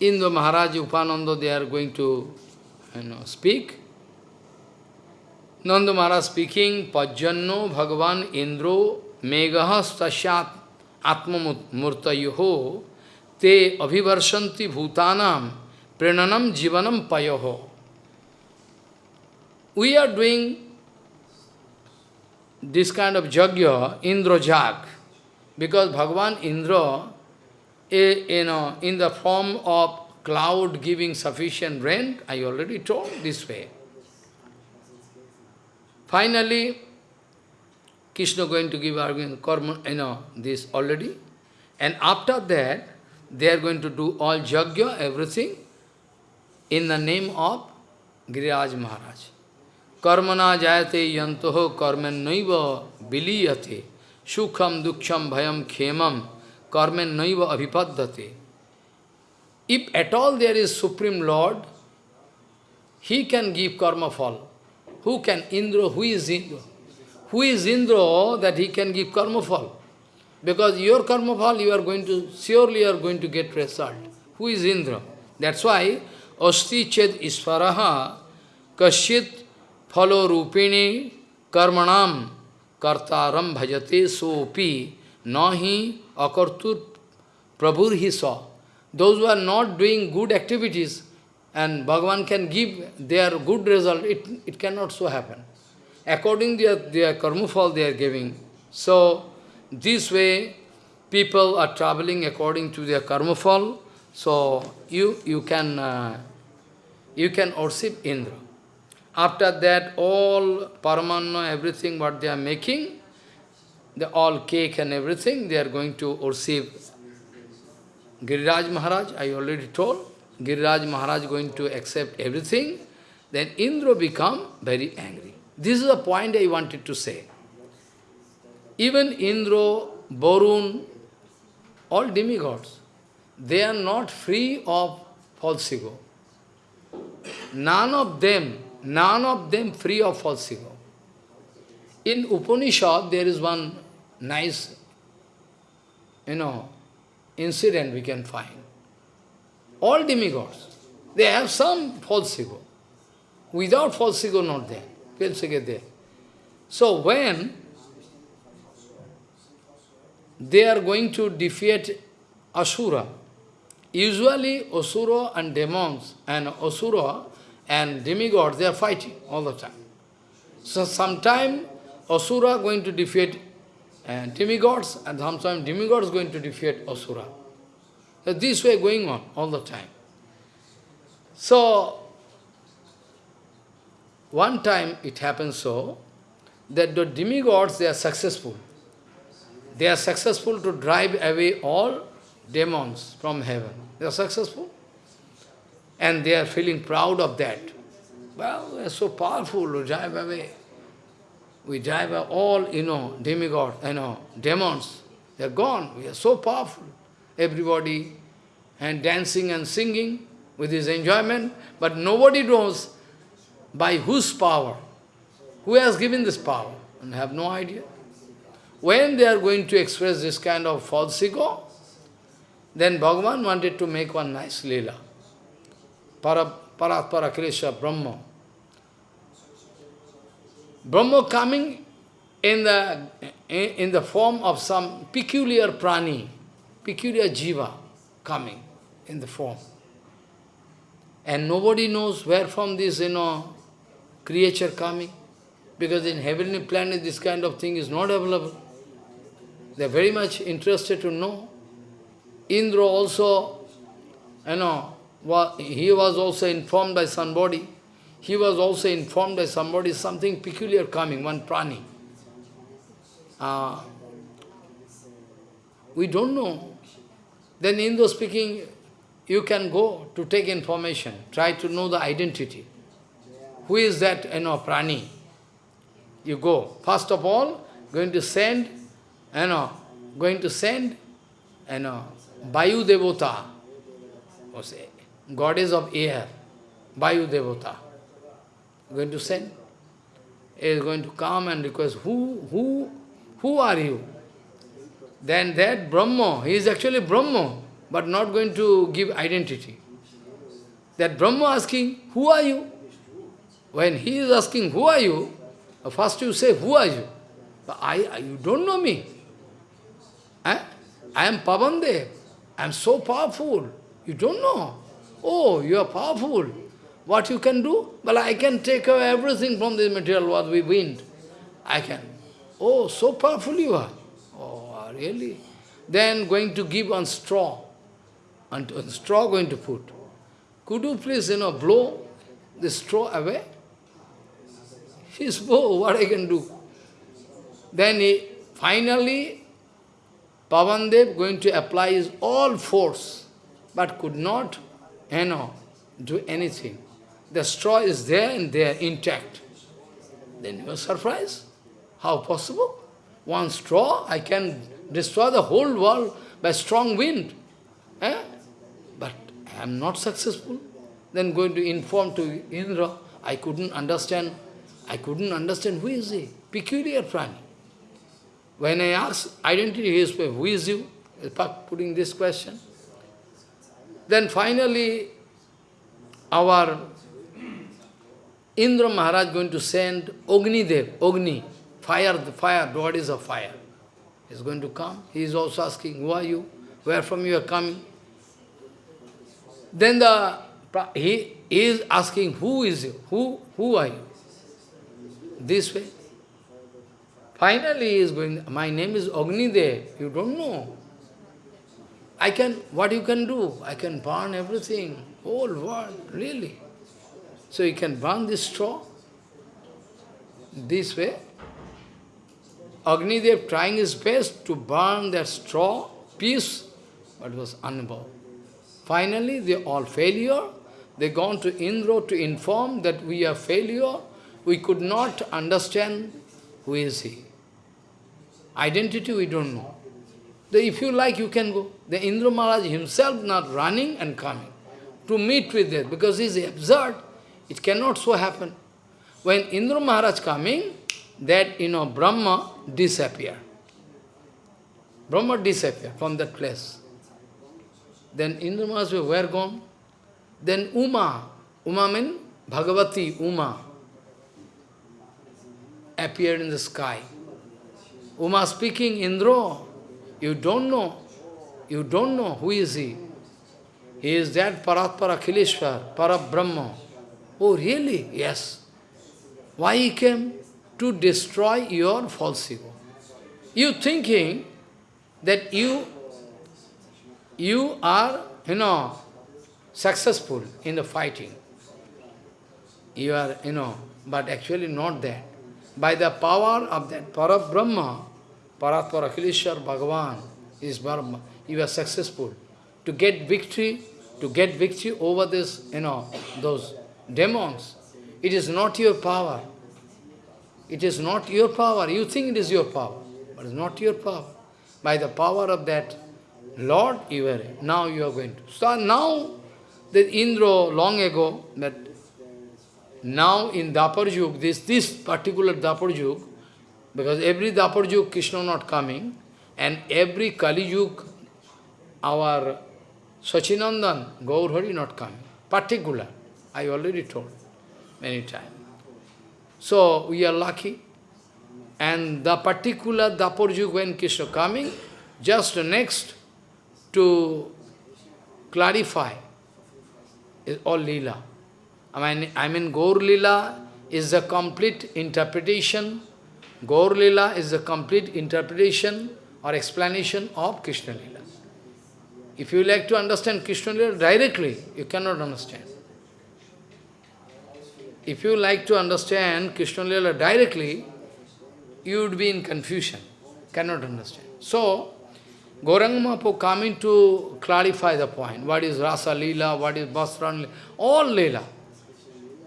in the Maharaj Upananda, they are going to you know, speak. Nanda Maharaj speaking, Pajjanno Bhagavan Indro Megaha Stashat Atma Murtayoho Te Abhivarshanti Bhutanam Prenanam Jivanam Payoho. We are doing this kind of jagya, Indra Jag, because Bhagavan Indra, you know, in the form of cloud giving sufficient rain, I already told this way. Finally, Krishna going to give argument, karma, you know, this already. And after that, they are going to do all jagya, everything, in the name of Giriraj Maharaj. Karmana jayate yantoho karman naiva biliyate sukham duksham bhayam khemam कर्मेन naive अभिपद्धते If at all there is Supreme Lord, He can give karma fall. Who can? Indra. Who is Indra? Who is Indra that he can give karma fall? Because your karma fall, you are going to, surely you are going to get result. Who is Indra? That's why, Asti ched isvaraha kasyit phalo rupini karmanam kartaram bhajate sopi nahi akartur prabhur he saw. Those who are not doing good activities, and Bhagavan can give their good result, it, it cannot so happen. According to their, their karma fall they are giving. So, this way, people are traveling according to their karma fall. So, you, you can, uh, you can worship Indra. After that, all paramanna, everything what they are making, the all cake and everything, they are going to worship Giriraj Maharaj, I already told. Giriraj Maharaj going to accept everything. Then Indra become very angry. This is the point I wanted to say. Even Indra, Varun, all demigods, they are not free of false ego. None of them None of them free of false ego. In Upanishad, there is one nice, you know, incident we can find. All demigods, they have some false ego. Without false ego, not there. False ego there. So when they are going to defeat Asura, usually Asura and demons and Asura and demigods, they are fighting all the time. So sometime Asura going to defeat uh, demigods, and sometimes demigods going to defeat Asura. So this way going on all the time. So, one time it happens so, that the demigods, they are successful. They are successful to drive away all demons from heaven. They are successful and they are feeling proud of that. Well, we are so powerful, we drive away. We drive all, you know, demigods, you know, demons. They are gone. We are so powerful. Everybody, and dancing and singing with his enjoyment, but nobody knows by whose power, who has given this power, and have no idea. When they are going to express this kind of false ego, then Bhagavan wanted to make one nice lila. Para, Paratpara Kresha, Brahma. Brahma coming in the, in the form of some peculiar prani, peculiar jiva coming in the form. And nobody knows where from this, you know, creature coming. Because in heavenly planet this kind of thing is not available. They are very much interested to know. Indra also, you know, he was also informed by somebody, he was also informed by somebody something peculiar coming, one prani. Uh, we don't know. Then Indra speaking, you can go to take information, try to know the identity. Who is that, you know, prani? You go. First of all, going to send, you know, going to send, you know, Vayu Devota, goddess of air, Vayu Devata, going to send, He is going to come and request, who, who, who are you? Then that Brahma, he is actually Brahma, but not going to give identity. That Brahma asking, who are you? When he is asking, who are you? First you say, who are you? But I, you don't know me. Eh? I am Pavandev. I am so powerful. You don't know. Oh, you are powerful. What you can do? Well, I can take away everything from this material what we wind. I can. Oh, so powerful you are. Oh, really? Then going to give on straw. And on straw going to put. Could you please, you know, blow the straw away? He spoke, what I can do? Then he, finally, Pavandev going to apply his all force, but could not you know, do anything. The straw is there and they are intact. Then you are surprised. How possible? One straw, I can destroy the whole world by strong wind. Eh? But I am not successful. Then going to inform to Indra, I couldn't understand. I couldn't understand who is he. Peculiar prani. When I ask identity, he is who is you? Putting this question. Then finally, our Indra Maharaj going to send Agni Dev, Agni, fire, the fire, God is a fire. He's going to come. He is also asking, who are you? Where from you are coming? Then the he is asking, who is you? Who, who are you? This way. Finally he is going, my name is Agnidev, you don't know. I can, what you can do? I can burn everything, whole world, really. So you can burn this straw. This way. Agnidev trying his best to burn that straw, piece, but was unable. Finally, they all failure. They gone to Indra to inform that we are failure. We could not understand who is he. Identity we don't know. If you like, you can go. The Indra Maharaj himself not running and coming to meet with it because he is absurd. It cannot so happen. When Indra Maharaj coming, that, you know, Brahma disappear. Brahma disappear from that place. Then Indra Maharaj were gone. Then Uma, Uma means Bhagavati, Uma, appeared in the sky. Uma speaking, Indra, you don't know, you don't know who is he. He is that Paratpara Khileshwar, Parabrahma. Oh, really? Yes. Why he came? To destroy your false ego. You thinking that you, you are, you know, successful in the fighting. You are, you know, but actually not that. By the power of that Parabrahma, Paratpara Khileshwar Bhagavan is Brahma, you are successful. To get victory, to get victory over this, you know, those demons. It is not your power. It is not your power. You think it is your power, but it's not your power. By the power of that Lord, you are now you are going to So Now, the Indra long ago, that now in Dapar Yug, this, this particular Dapar Yug, because every Dapar Yug Krishna not coming, and every Kali Yug, our Sachinandan, Gaurhari not coming. Particular. I already told many times. So we are lucky. And the particular Dapurjuk when Krishna coming, just next to clarify is all Leela. I mean, I mean Gaur Leela is the complete interpretation. Gaur Leela is the complete interpretation or explanation of Krishna Leela. If you like to understand Krishna Leela directly, you cannot understand. If you like to understand Krishna Lila directly, you would be in confusion, cannot understand. So, Mahaprabhu coming to clarify the point. What is Rasa Lila, what is Basran Lila, all Lila.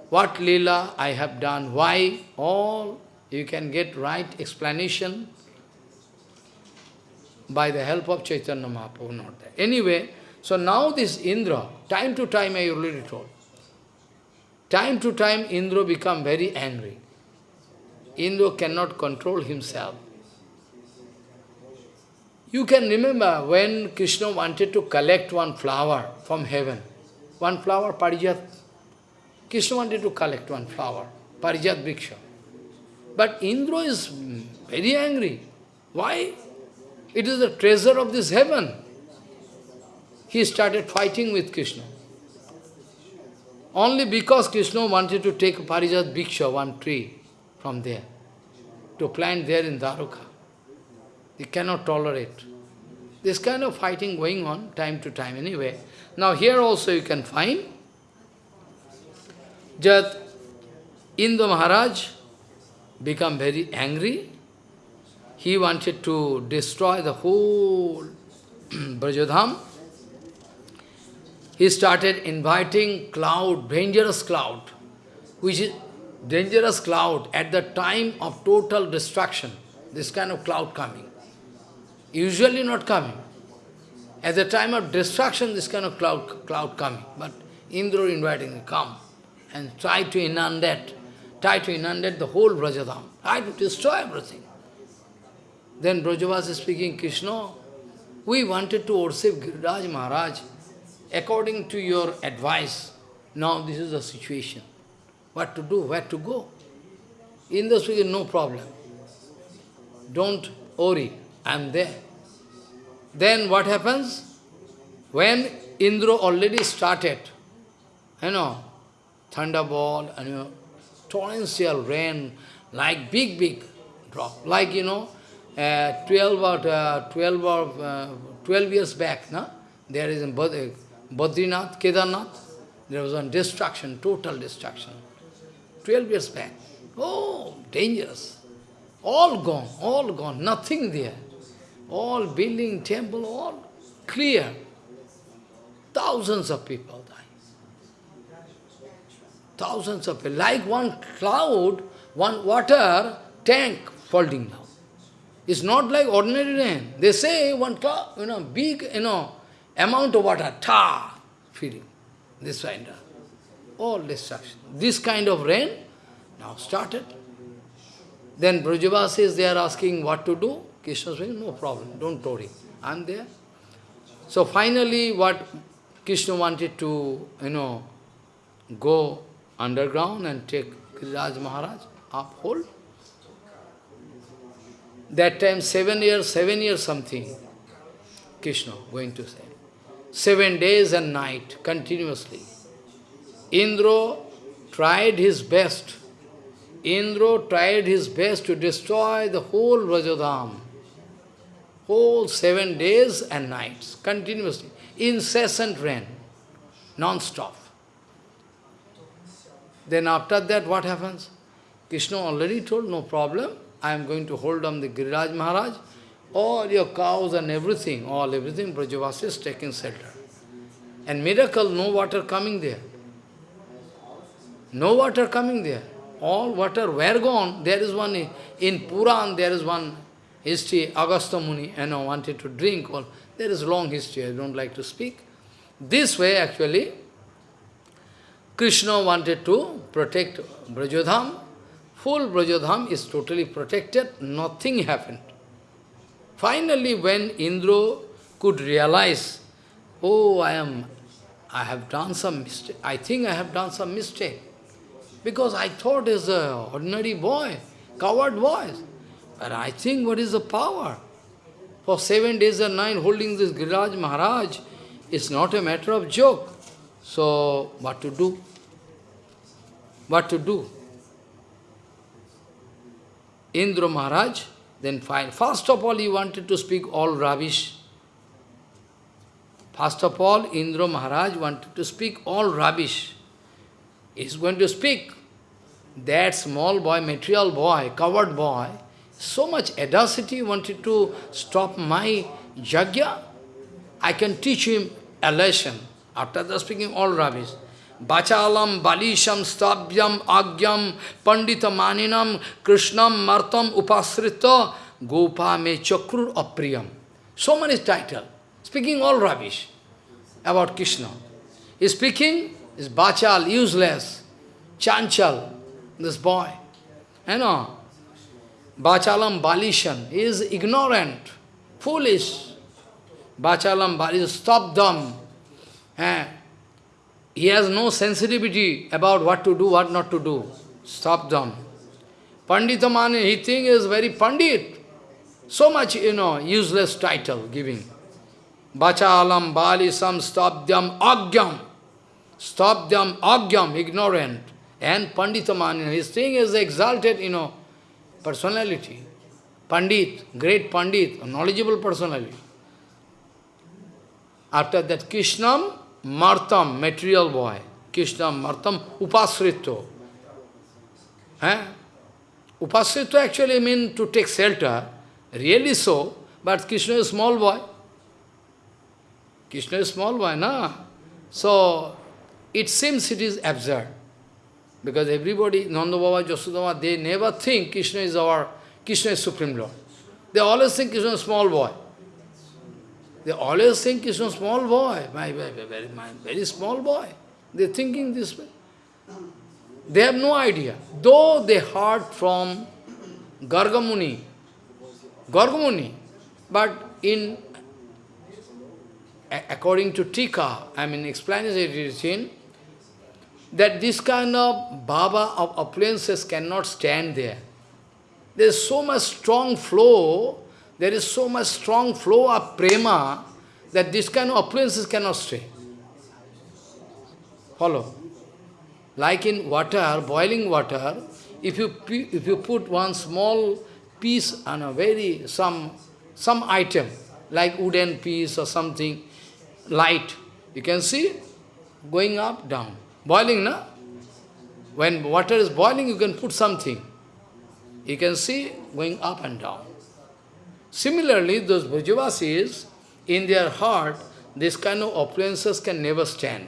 What Lila I have done, why, all you can get right explanation by the help of Chaitanya Mahaprabhu, not there. Anyway, so now this Indra, time to time I already told, Time to time, Indra become very angry. Indra cannot control himself. You can remember when Krishna wanted to collect one flower from heaven. One flower, Parijat. Krishna wanted to collect one flower, Parijat Briksha. But Indra is very angry. Why? It is the treasure of this heaven. He started fighting with Krishna. Only because Krishna wanted to take Parijat Briksha, one tree, from there, to plant there in Dwaruka. He cannot tolerate. This kind of fighting going on time to time anyway. Now here also you can find that Indra Maharaj become very angry. He wanted to destroy the whole Brajadham he started inviting cloud, dangerous cloud, which is dangerous cloud at the time of total destruction, this kind of cloud coming. Usually not coming. At the time of destruction, this kind of cloud, cloud coming. But Indra inviting, come and try to inundate, try to inundate the whole Brajadham, try to destroy everything. Then Brajavas is speaking, Krishna, we wanted to worship Giriraj Maharaj, according to your advice, now this is the situation. What to do, where to go? In the speaking, no problem. Don't worry, I am there. Then what happens? When Indra already started, you know, thunderbolt, and you know, torrential rain, like big, big drop. Like, you know, uh, 12 or, uh, 12 or uh, 12 years back, no? there is in Badrinath, Kedarnath, there was one destruction, total destruction. 12 years back. Oh, dangerous. All gone, all gone, nothing there. All building, temple, all clear. Thousands of people die. Thousands of people. Like one cloud, one water tank falling down. It's not like ordinary rain. They say one cloud, you know, big, you know, amount of water, ta, feeling. This kind of, all destruction. This kind of rain now started. Then Brajavasis, they are asking what to do. Krishna saying, no problem, don't worry, I am there. So finally, what Krishna wanted to, you know, go underground and take Giriraj Maharaj up hold. That time, seven years, seven years something, Krishna going to say. Seven days and night, continuously. Indra tried his best. Indra tried his best to destroy the whole Vrajadham whole seven days and nights, continuously, incessant rain, non-stop. Then after that, what happens? Krishna already told, no problem, I am going to hold on the Giriraj Maharaj, all your cows and everything, all everything, Brajavasi is taking shelter. And miracle, no water coming there. No water coming there. All water were gone. There is one, in Puran, there is one history, Agastya Muni, you know, wanted to drink. Well, there is long history, I don't like to speak. This way, actually, Krishna wanted to protect Brajadham. Full Brajadham is totally protected, nothing happened. Finally, when Indra could realize, oh, I am, I have done some mistake, I think I have done some mistake. Because I thought as an ordinary boy, coward boy. But I think what is the power? For seven days and nine holding this Giriraj Maharaj is not a matter of joke. So, what to do? What to do? Indra Maharaj, then fine. First of all, he wanted to speak all rubbish. First of all, Indra Maharaj wanted to speak all rubbish. He is going to speak. That small boy, material boy, coward boy, so much audacity wanted to stop my jagya. I can teach him a lesson. After the speaking all rubbish. Bachalam, Balisham, Stabhyam, Agyam, Pandita Maninam, Krishnam, Martam, Upasrita, Gopa me Chakrur Apriyam. So many titles. Speaking all rubbish about Krishna. He speaking is Bachal, useless, Chanchal, this boy. You know, Bachalam Balishan is ignorant, foolish. Bachalam Balishan, stop them. Eh? He has no sensitivity about what to do, what not to do. Stop them. Panditamani, he thinks is very Pandit. So much, you know, useless title giving. Bachalam, Balisam, stop them, Agyam. Stop them, Agyam, ignorant. And Panditamani, his thing is exalted, you know, personality, Pandit, great Pandit, knowledgeable personality. After that, Krishnam, Martam, material boy. Krishna Martam, Upasrito. Eh? Upasrito actually mean to take shelter, really so, but Krishna is small boy. Krishna is small boy, na? So, it seems it is absurd. Because everybody, Nanda Baba, Jasudama, they never think Krishna is our, Krishna is Supreme Lord. They always think Krishna is small boy. They always think Krishna is small boy, my, my, very, my very small boy. They're thinking this way. They have no idea. Though they heard from Gargamuni, Gargamuni, but in according to Tika, I mean explanation, that this kind of Baba of opulences cannot stand there. There is so much strong flow, there is so much strong flow of prema that this kind of opulences cannot stay. Follow. like in water, boiling water, if you, if you put one small piece on a very, some, some item, like wooden piece or something, light, you can see going up, down. Boiling, na? When water is boiling, you can put something. You can see going up and down. Similarly, those Brajavasis, in their heart, this kind of opulences can never stand.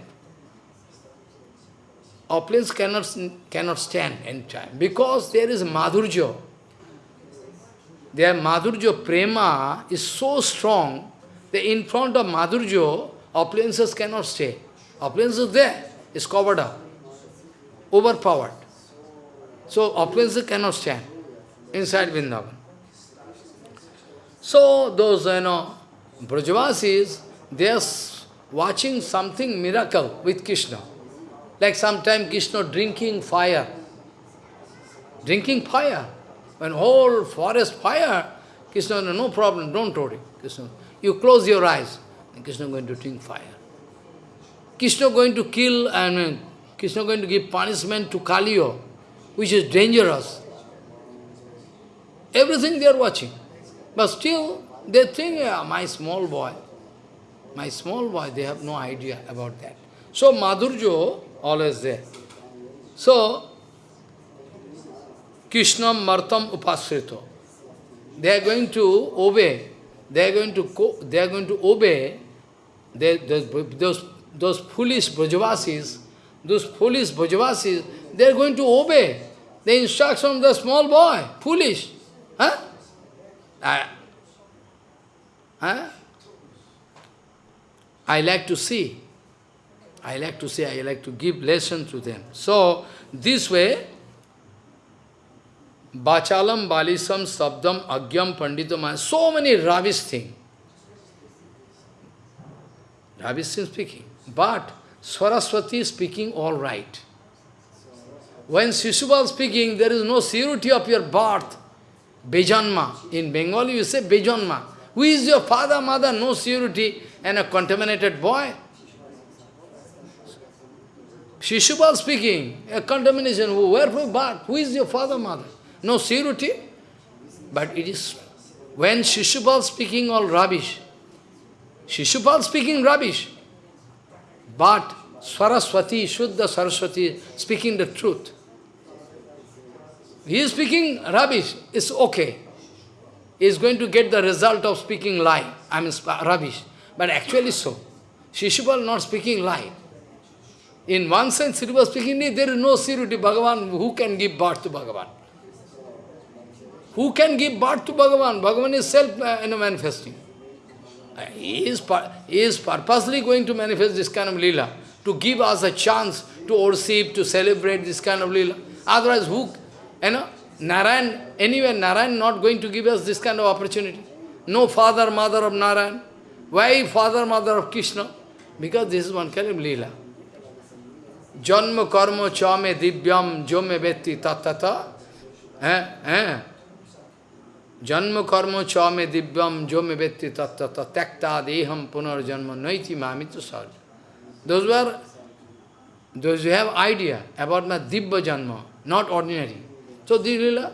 Opulence cannot, cannot stand any time, because there is madhurja. Their madhurja prema is so strong that in front of madhurja, opulences cannot stay. Opulence there, is covered up, overpowered. So opulences cannot stand inside Vrindavan. So those, you know, Brajavasis, they are watching something miracle with Krishna. Like sometime Krishna drinking fire. Drinking fire. When whole forest fire, Krishna, no problem, don't worry. Krishna, you close your eyes, and Krishna going to drink fire. Krishna going to kill, I mean, Krishna going to give punishment to Kaliyo, which is dangerous. Everything they are watching. But still, they think, yeah, my small boy, my small boy, they have no idea about that. So Madhurjo, always there. So, Krishna Martam Upasrito. They are going to obey. They are going to they are going to obey they, those, those, those foolish Brajavasis, those foolish Brajavasis, they are going to obey the instruction of the small boy. Foolish. Huh? I, huh? I like to see. I like to say, I like to give lesson to them. So, this way, Bachalam, Balisam, Sabdam, Agyam, Panditam, so many rubbish things. Rubbish things speaking. But Saraswati is speaking all right. When Shishupal speaking, there is no surety of your birth. Bejanma. In Bengali you say Bejanma. Who is your father, mother? No surety. And a contaminated boy. Shishupal speaking, a contamination, wherefore but Who is your father, mother? No surety. But it is, when Shishupal speaking all rubbish, Shishupal speaking rubbish, but Saraswati, Shuddha Saraswati, speaking the truth. He is speaking rubbish, it's okay. He is going to get the result of speaking lie, I mean rubbish. But actually so. Shishupal not speaking lie. In one sense, it was speaking, there is no surety. Bhagavan, who can give birth to Bhagavan? Who can give birth to Bhagavan? Bhagavan is self uh. Uh, he is, he is purposely going to manifest this kind of lila, to give us a chance to worship, to celebrate this kind of lila. Otherwise, who, you know, Narayan, anywhere Narayan not going to give us this kind of opportunity. No father, mother of Narayan. Why father, mother of Krishna? Because this is one kind of lila. Janma karma chame divyam jome vetti tatata. Eh? Eh? Janma karma chame divyam jome vetti tatata tekta deham punar janma naiti mamitu sarja. Those were, those who have idea about my divya janma, not ordinary. So, Lila.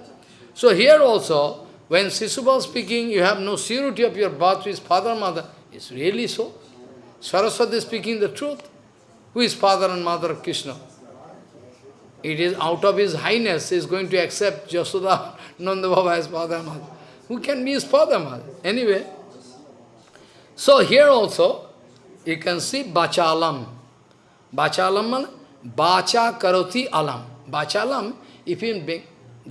So here also, when Sisubal speaking, you have no surety of your birth with father, mother. It's really so. Saraswati speaking the truth. Who is father and mother of Krishna? It is out of his highness, is going to accept Jasoda Nanda Baba as father and mother. Who can be his father and mother? Anyway, so here also, you can see Bachalam. Bachalam Bacha Karoti Alam. Bachalam, if you,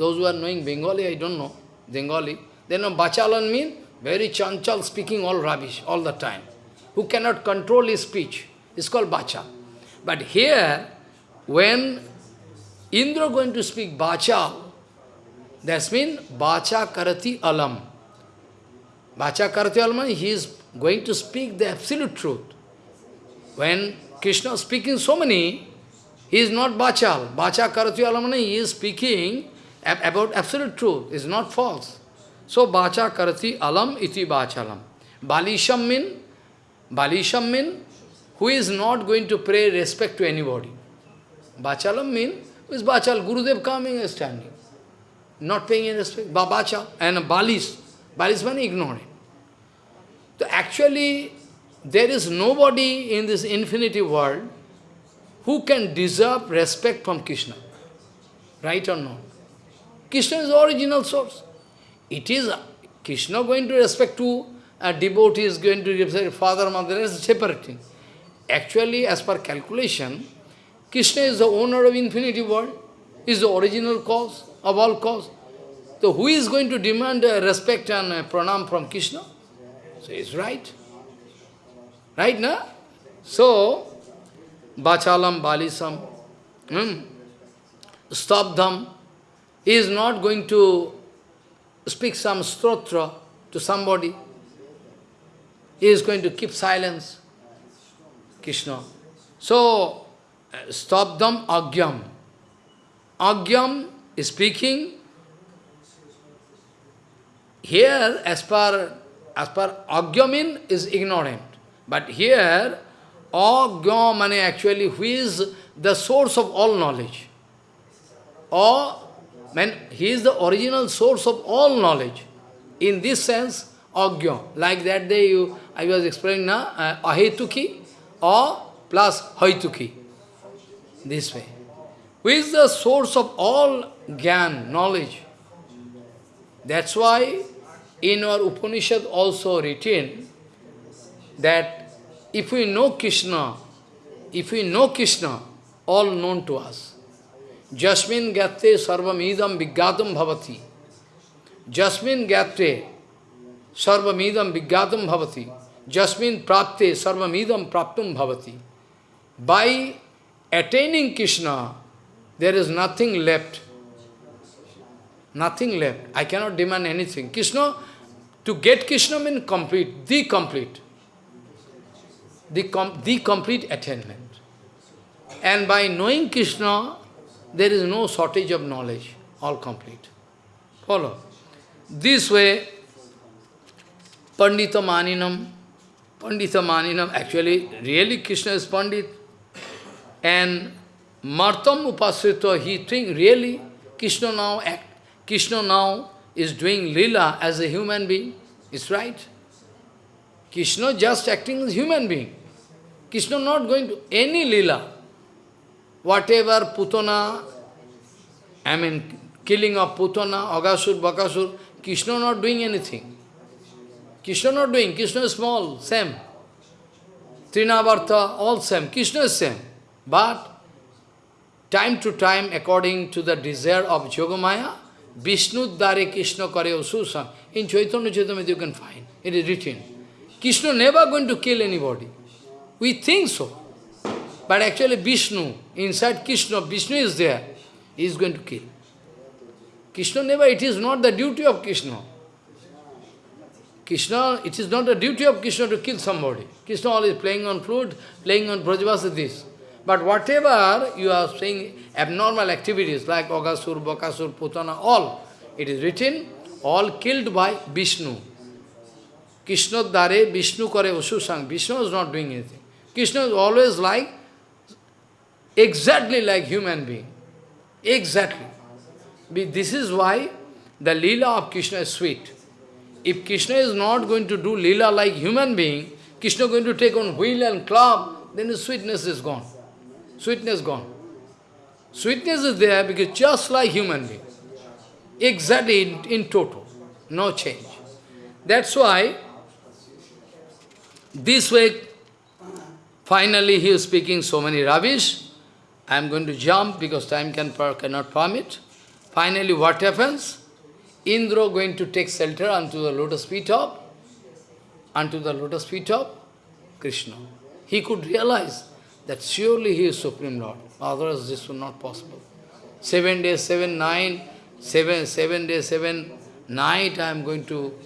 those who are knowing Bengali, I don't know, Bengali, they know Bachalan means very chanchal, speaking all rubbish all the time. Who cannot control his speech. It's called Bacha. But here, when Indra going to speak Bacha, that means Bacha Karati Alam. Bacha Karati Alam, he is going to speak the absolute truth. When Krishna is speaking so many, he is not Bachal. Bacha Karati Alam, he is speaking about absolute truth, is not false. So Bacha Karati Alam iti Bachalam. Balisham mean, Balisham mean who is not going to pray respect to anybody. Bachalam means, is Bachal, Gurudev coming and standing. Not paying any respect. Ba Bachal and Balis. Balis means ignorant. So actually, there is nobody in this infinity world who can deserve respect from Krishna. Right or not? Krishna is the original source. It is Krishna going to respect to a devotee is going to respect father, mother, is separate thing. Actually, as per calculation, Krishna is the owner of infinity world, is the original cause of all cause. So who is going to demand uh, respect and uh, pranam from Krishna? So it's right. Right, na? So, Bachalam, Balisam, hmm, Stabdham, he is not going to speak some stotra to somebody. He is going to keep silence. Krishna. So, Stabdham Agyam. Agyam is speaking. Here, as per, as per Agyamin is ignorant. But here, Agyam actually who is the source of all knowledge. Or, when he is the original source of all knowledge. In this sense, Agya. Like that day you, I was explaining now, uh, Ahetuki or plus Haituki. This way. Who is the source of all Gyan, knowledge? That's why in our Upanishad also written that if we know Krishna, if we know Krishna, all known to us. जस्मिन ज्ञाते सर्वमीदम विज्ञातम भवती। जस्मिन ज्ञाते सर्वमीदम विज्ञातम भवती। जस्मिन प्राप्ते सर्वमीदम प्राप्त भवती। By attaining Krishna there is nothing left nothing left I cannot demand anything Krishna to get Krishna mean complete the complete the complete attainment and by knowing Krishna there is no shortage of knowledge, all complete. Follow. This way, Pandita Maninam, Pandita Maninam, actually, really Krishna is Pandit. And Martam Upasrita, he think really Krishna now act, Krishna now is doing lila as a human being. It's right. Krishna just acting as human being. Krishna not going to any lila. Whatever Putana, I mean killing of Putana, Agasur, Bakasur, Krishna not doing anything. Krishna not doing, Krishna is small, same. Trinavartha, all same, Krishna is same. But time to time, according to the desire of Yogamaya, Vishnu Dare Krishna Kare Ususam. In Chaitanya Charitamrita you can find. It is written. Krishna never going to kill anybody. We think so. But actually Vishnu, inside Krishna, Vishnu is there. He is going to kill. Krishna never, it is not the duty of Krishna. Krishna, it is not the duty of Krishna to kill somebody. Krishna always playing on flute, playing on Brajavasa this. But whatever you are saying, abnormal activities like Agasur, Bakasur, Putana, all, it is written, all killed by Vishnu. Krishna dare Vishnu kare ususang. Vishnu is not doing anything. Krishna is always like, exactly like human being. Exactly. This is why the lila of Krishna is sweet. If Krishna is not going to do lila like human being, Krishna going to take on wheel and club, then the sweetness is gone. Sweetness gone. Sweetness is there because just like human being. Exactly in, in total. No change. That's why, this way, finally he is speaking so many rubbish. I am going to jump because time can, cannot permit. Finally, what happens? Indra going to take shelter unto the lotus feet of, unto the lotus feet of Krishna. He could realize that surely he is Supreme Lord. Otherwise this would not possible. Seven days, seven, nine, seven, seven days, seven night I am going to,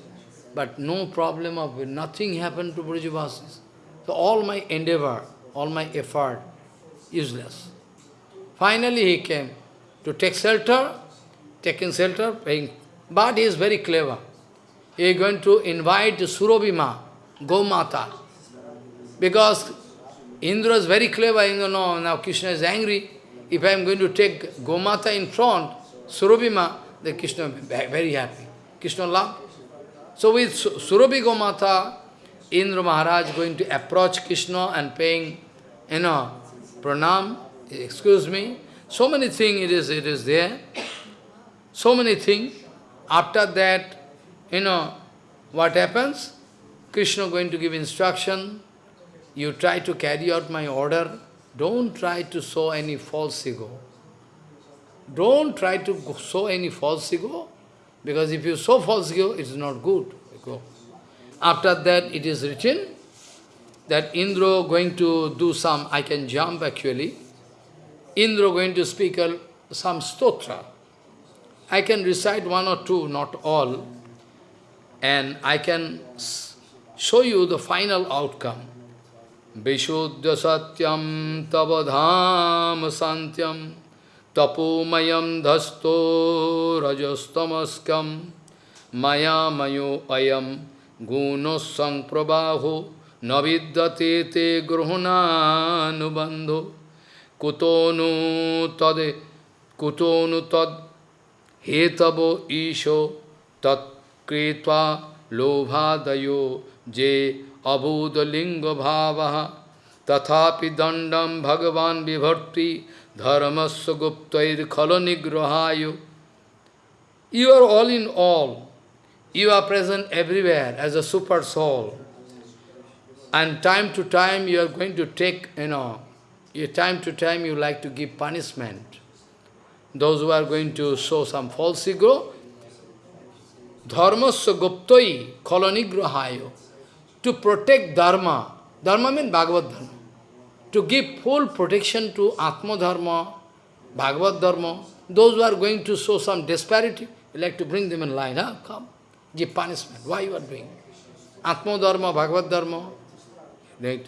but no problem of. Nothing happened to Brajavasis. So all my endeavor, all my effort, useless. Finally he came to take shelter, taking shelter, paying. But he is very clever. He is going to invite Surabhima, Gomata, because Indra is very clever, you know, now Krishna is angry. if I am going to take Gomata in front, Surabhima, then Krishna will be very happy. Krishna loved. So with Surabhi Gomata, Indra Maharaj going to approach Krishna and paying, you know, pranam, excuse me. So many things it is, it is there. So many things. After that, you know, what happens? Krishna going to give instruction. You try to carry out my order. Don't try to sow any false ego. Don't try to sow any false ego, because if you sow false ego, it is not good. After that, it is written that Indra going to do some, I can jump actually, Indra going to speak some stotra. I can recite one or two, not all, and I can show you the final outcome. Vishuddha satyam tavadham santyam tapomayam dhasto rajastamaskam maya mayo ayam gunosang prabaho navidyate te gruhananubandho kutonu tad kutonu tad hetavo isho tat kritva lobhadayo je abhudalinga bhava tathapi dandam bhagavan guptair khala nigrahayo You are all in all. You are present everywhere as a super soul. And time to time you are going to take, you know, time to time you like to give punishment. Those who are going to show some false ego, dharmasya guptai kolonigrahayo, to protect dharma. Dharma means Bhagavad Dharma. To give full protection to Atma Dharma, Bhagavad Dharma, those who are going to show some disparity, you like to bring them in line, huh? come give punishment. Why you are doing? Atma Dharma, Bhagavad Dharma. Right?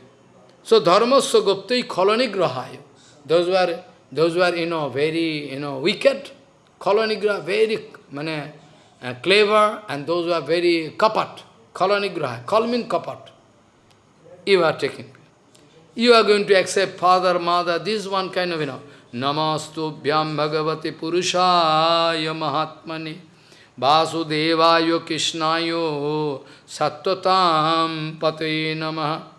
So Dharma Saguptai Kolonigrahaya. Those were those were you know very you know wicked, Kolonigrah, very mane, uh, clever, and those were very kapat, Kolonigrah. Kal means kapat. You are taking. You are going to accept father, mother, this one kind of, you know, Namastu Bhyam Bhagavati Purushaya Mahatmani Vasudevayo Krishnayo Sattvatam Pate Namaha.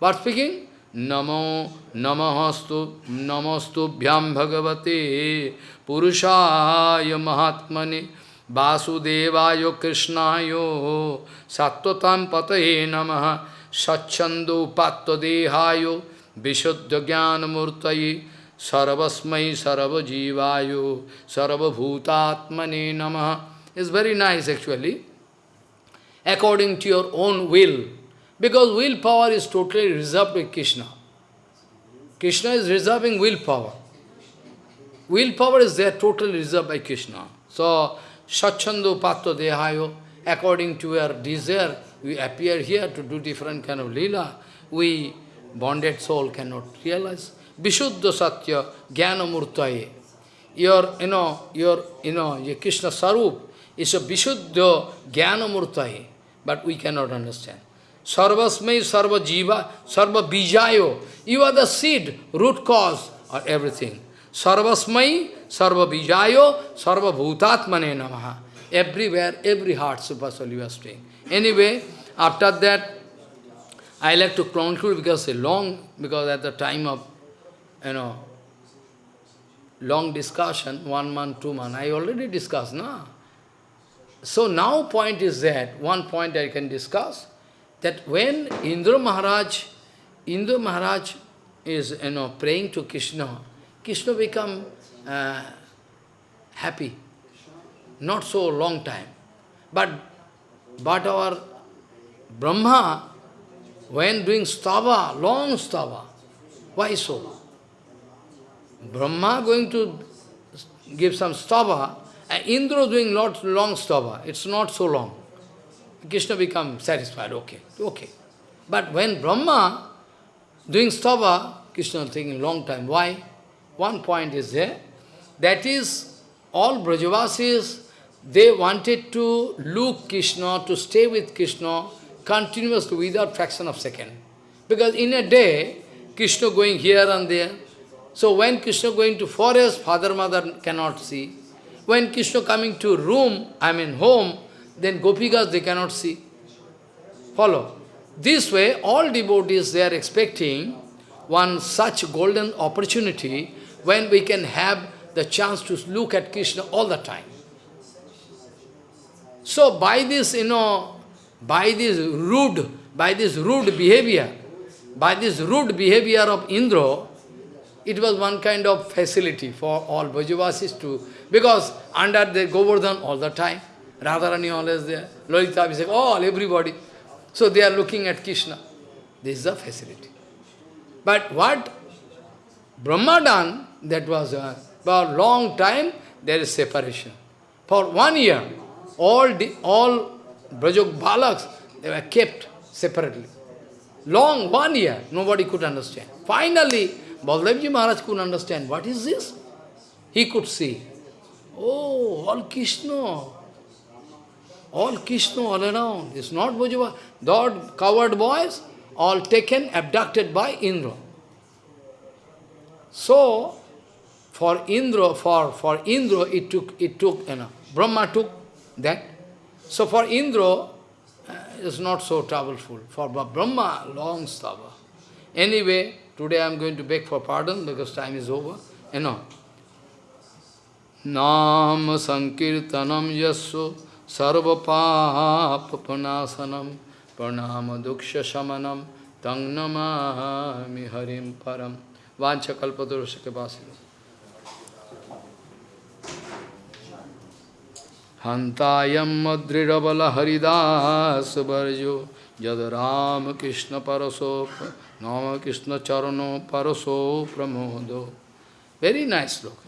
What speaking? Namo Namahastu Namastu Bhyam Bhagavate Purushaya Mahatmane Vasudevayo Krishnayo Sattvatam Pate Namaha Satchando Patta Dehayo Vishuddha Jnana Murtayi Sarvasmai Sarva Jivayo Namaha is very nice actually, according to your own will, because willpower is totally reserved with Krishna. Krishna is reserving willpower. Willpower is there totally reserved by Krishna. So, Sachando Patto Dehayo, according to our desire, we appear here to do different kind of lila. We, bonded soul, cannot realize. Vishuddha Satya, Jnana Murtaye. Your, you know, your, you know, your Krishna Sarup, is a Vishuddha Jnana Murtai, but we cannot understand. Sarvasmai Sarva Jiva, Sarva Bijayo. You are the seed, root cause of everything. Sarvasmai, Sarva Bijayo, Sarva Bhutatmane Namaha. Everywhere, every heart, Super Soul, you staying. Anyway, after that, I like to conclude because it's long, because at the time of, you know, long discussion, one month, two months, I already discussed, no? So now point is that, one point I can discuss, that when Indra Maharaj, Indra Maharaj is you know praying to Krishna, Krishna become uh, happy. Not so long time. But, but our Brahma, when doing stava, long stava, why so? Brahma going to give some stava, and Indra doing lot long stava, it's not so long. Krishna becomes satisfied, okay, okay. But when Brahma doing stava, Krishna thinking long time. Why? One point is there. That is, all Brajavasis, they wanted to look Krishna, to stay with Krishna continuously without fraction of second. Because in a day, Krishna going here and there, So when Krishna going to forest, father, mother cannot see. When Krishna coming to room, I mean home, then Gopikas they cannot see. Follow. This way, all devotees, they are expecting one such golden opportunity when we can have the chance to look at Krishna all the time. So by this, you know, by this rude, by this rude behavior, by this rude behavior of Indra, it was one kind of facility for all Brajavasis to, because under the Govardhan all the time, Radharani always there, Lalita Vishakha, all, everybody. So they are looking at Krishna. This is the facility. But what Brahma done, that was uh, for a long time, there is separation. For one year, all the, all Brajok Balaks, they were kept separately. Long, one year, nobody could understand. Finally, Baldevji Maharaj could understand, what is this? He could see. Oh, all Krishna. All Krishna all around. It's not Bhajava. Those covered boys, all taken, abducted by Indra. So, for Indra, for, for Indra, it took, it took, you know, Brahma took that. So for Indra, uh, it's not so troubleful. For Brahma, long stava. Anyway, today I am going to beg for pardon because time is over. You know. Nam Sankirtanam Yasso Sarva Papanasanam Pranama Duksha Shamanam Tang Namami Harim Param Vancha Kalpadurusha Vasila. हंतायम मद्रिबल Haridas वर्जो जद राम कृष्ण परसो नाम कृष्ण चरणों परसो प्रमोदो very nice लोक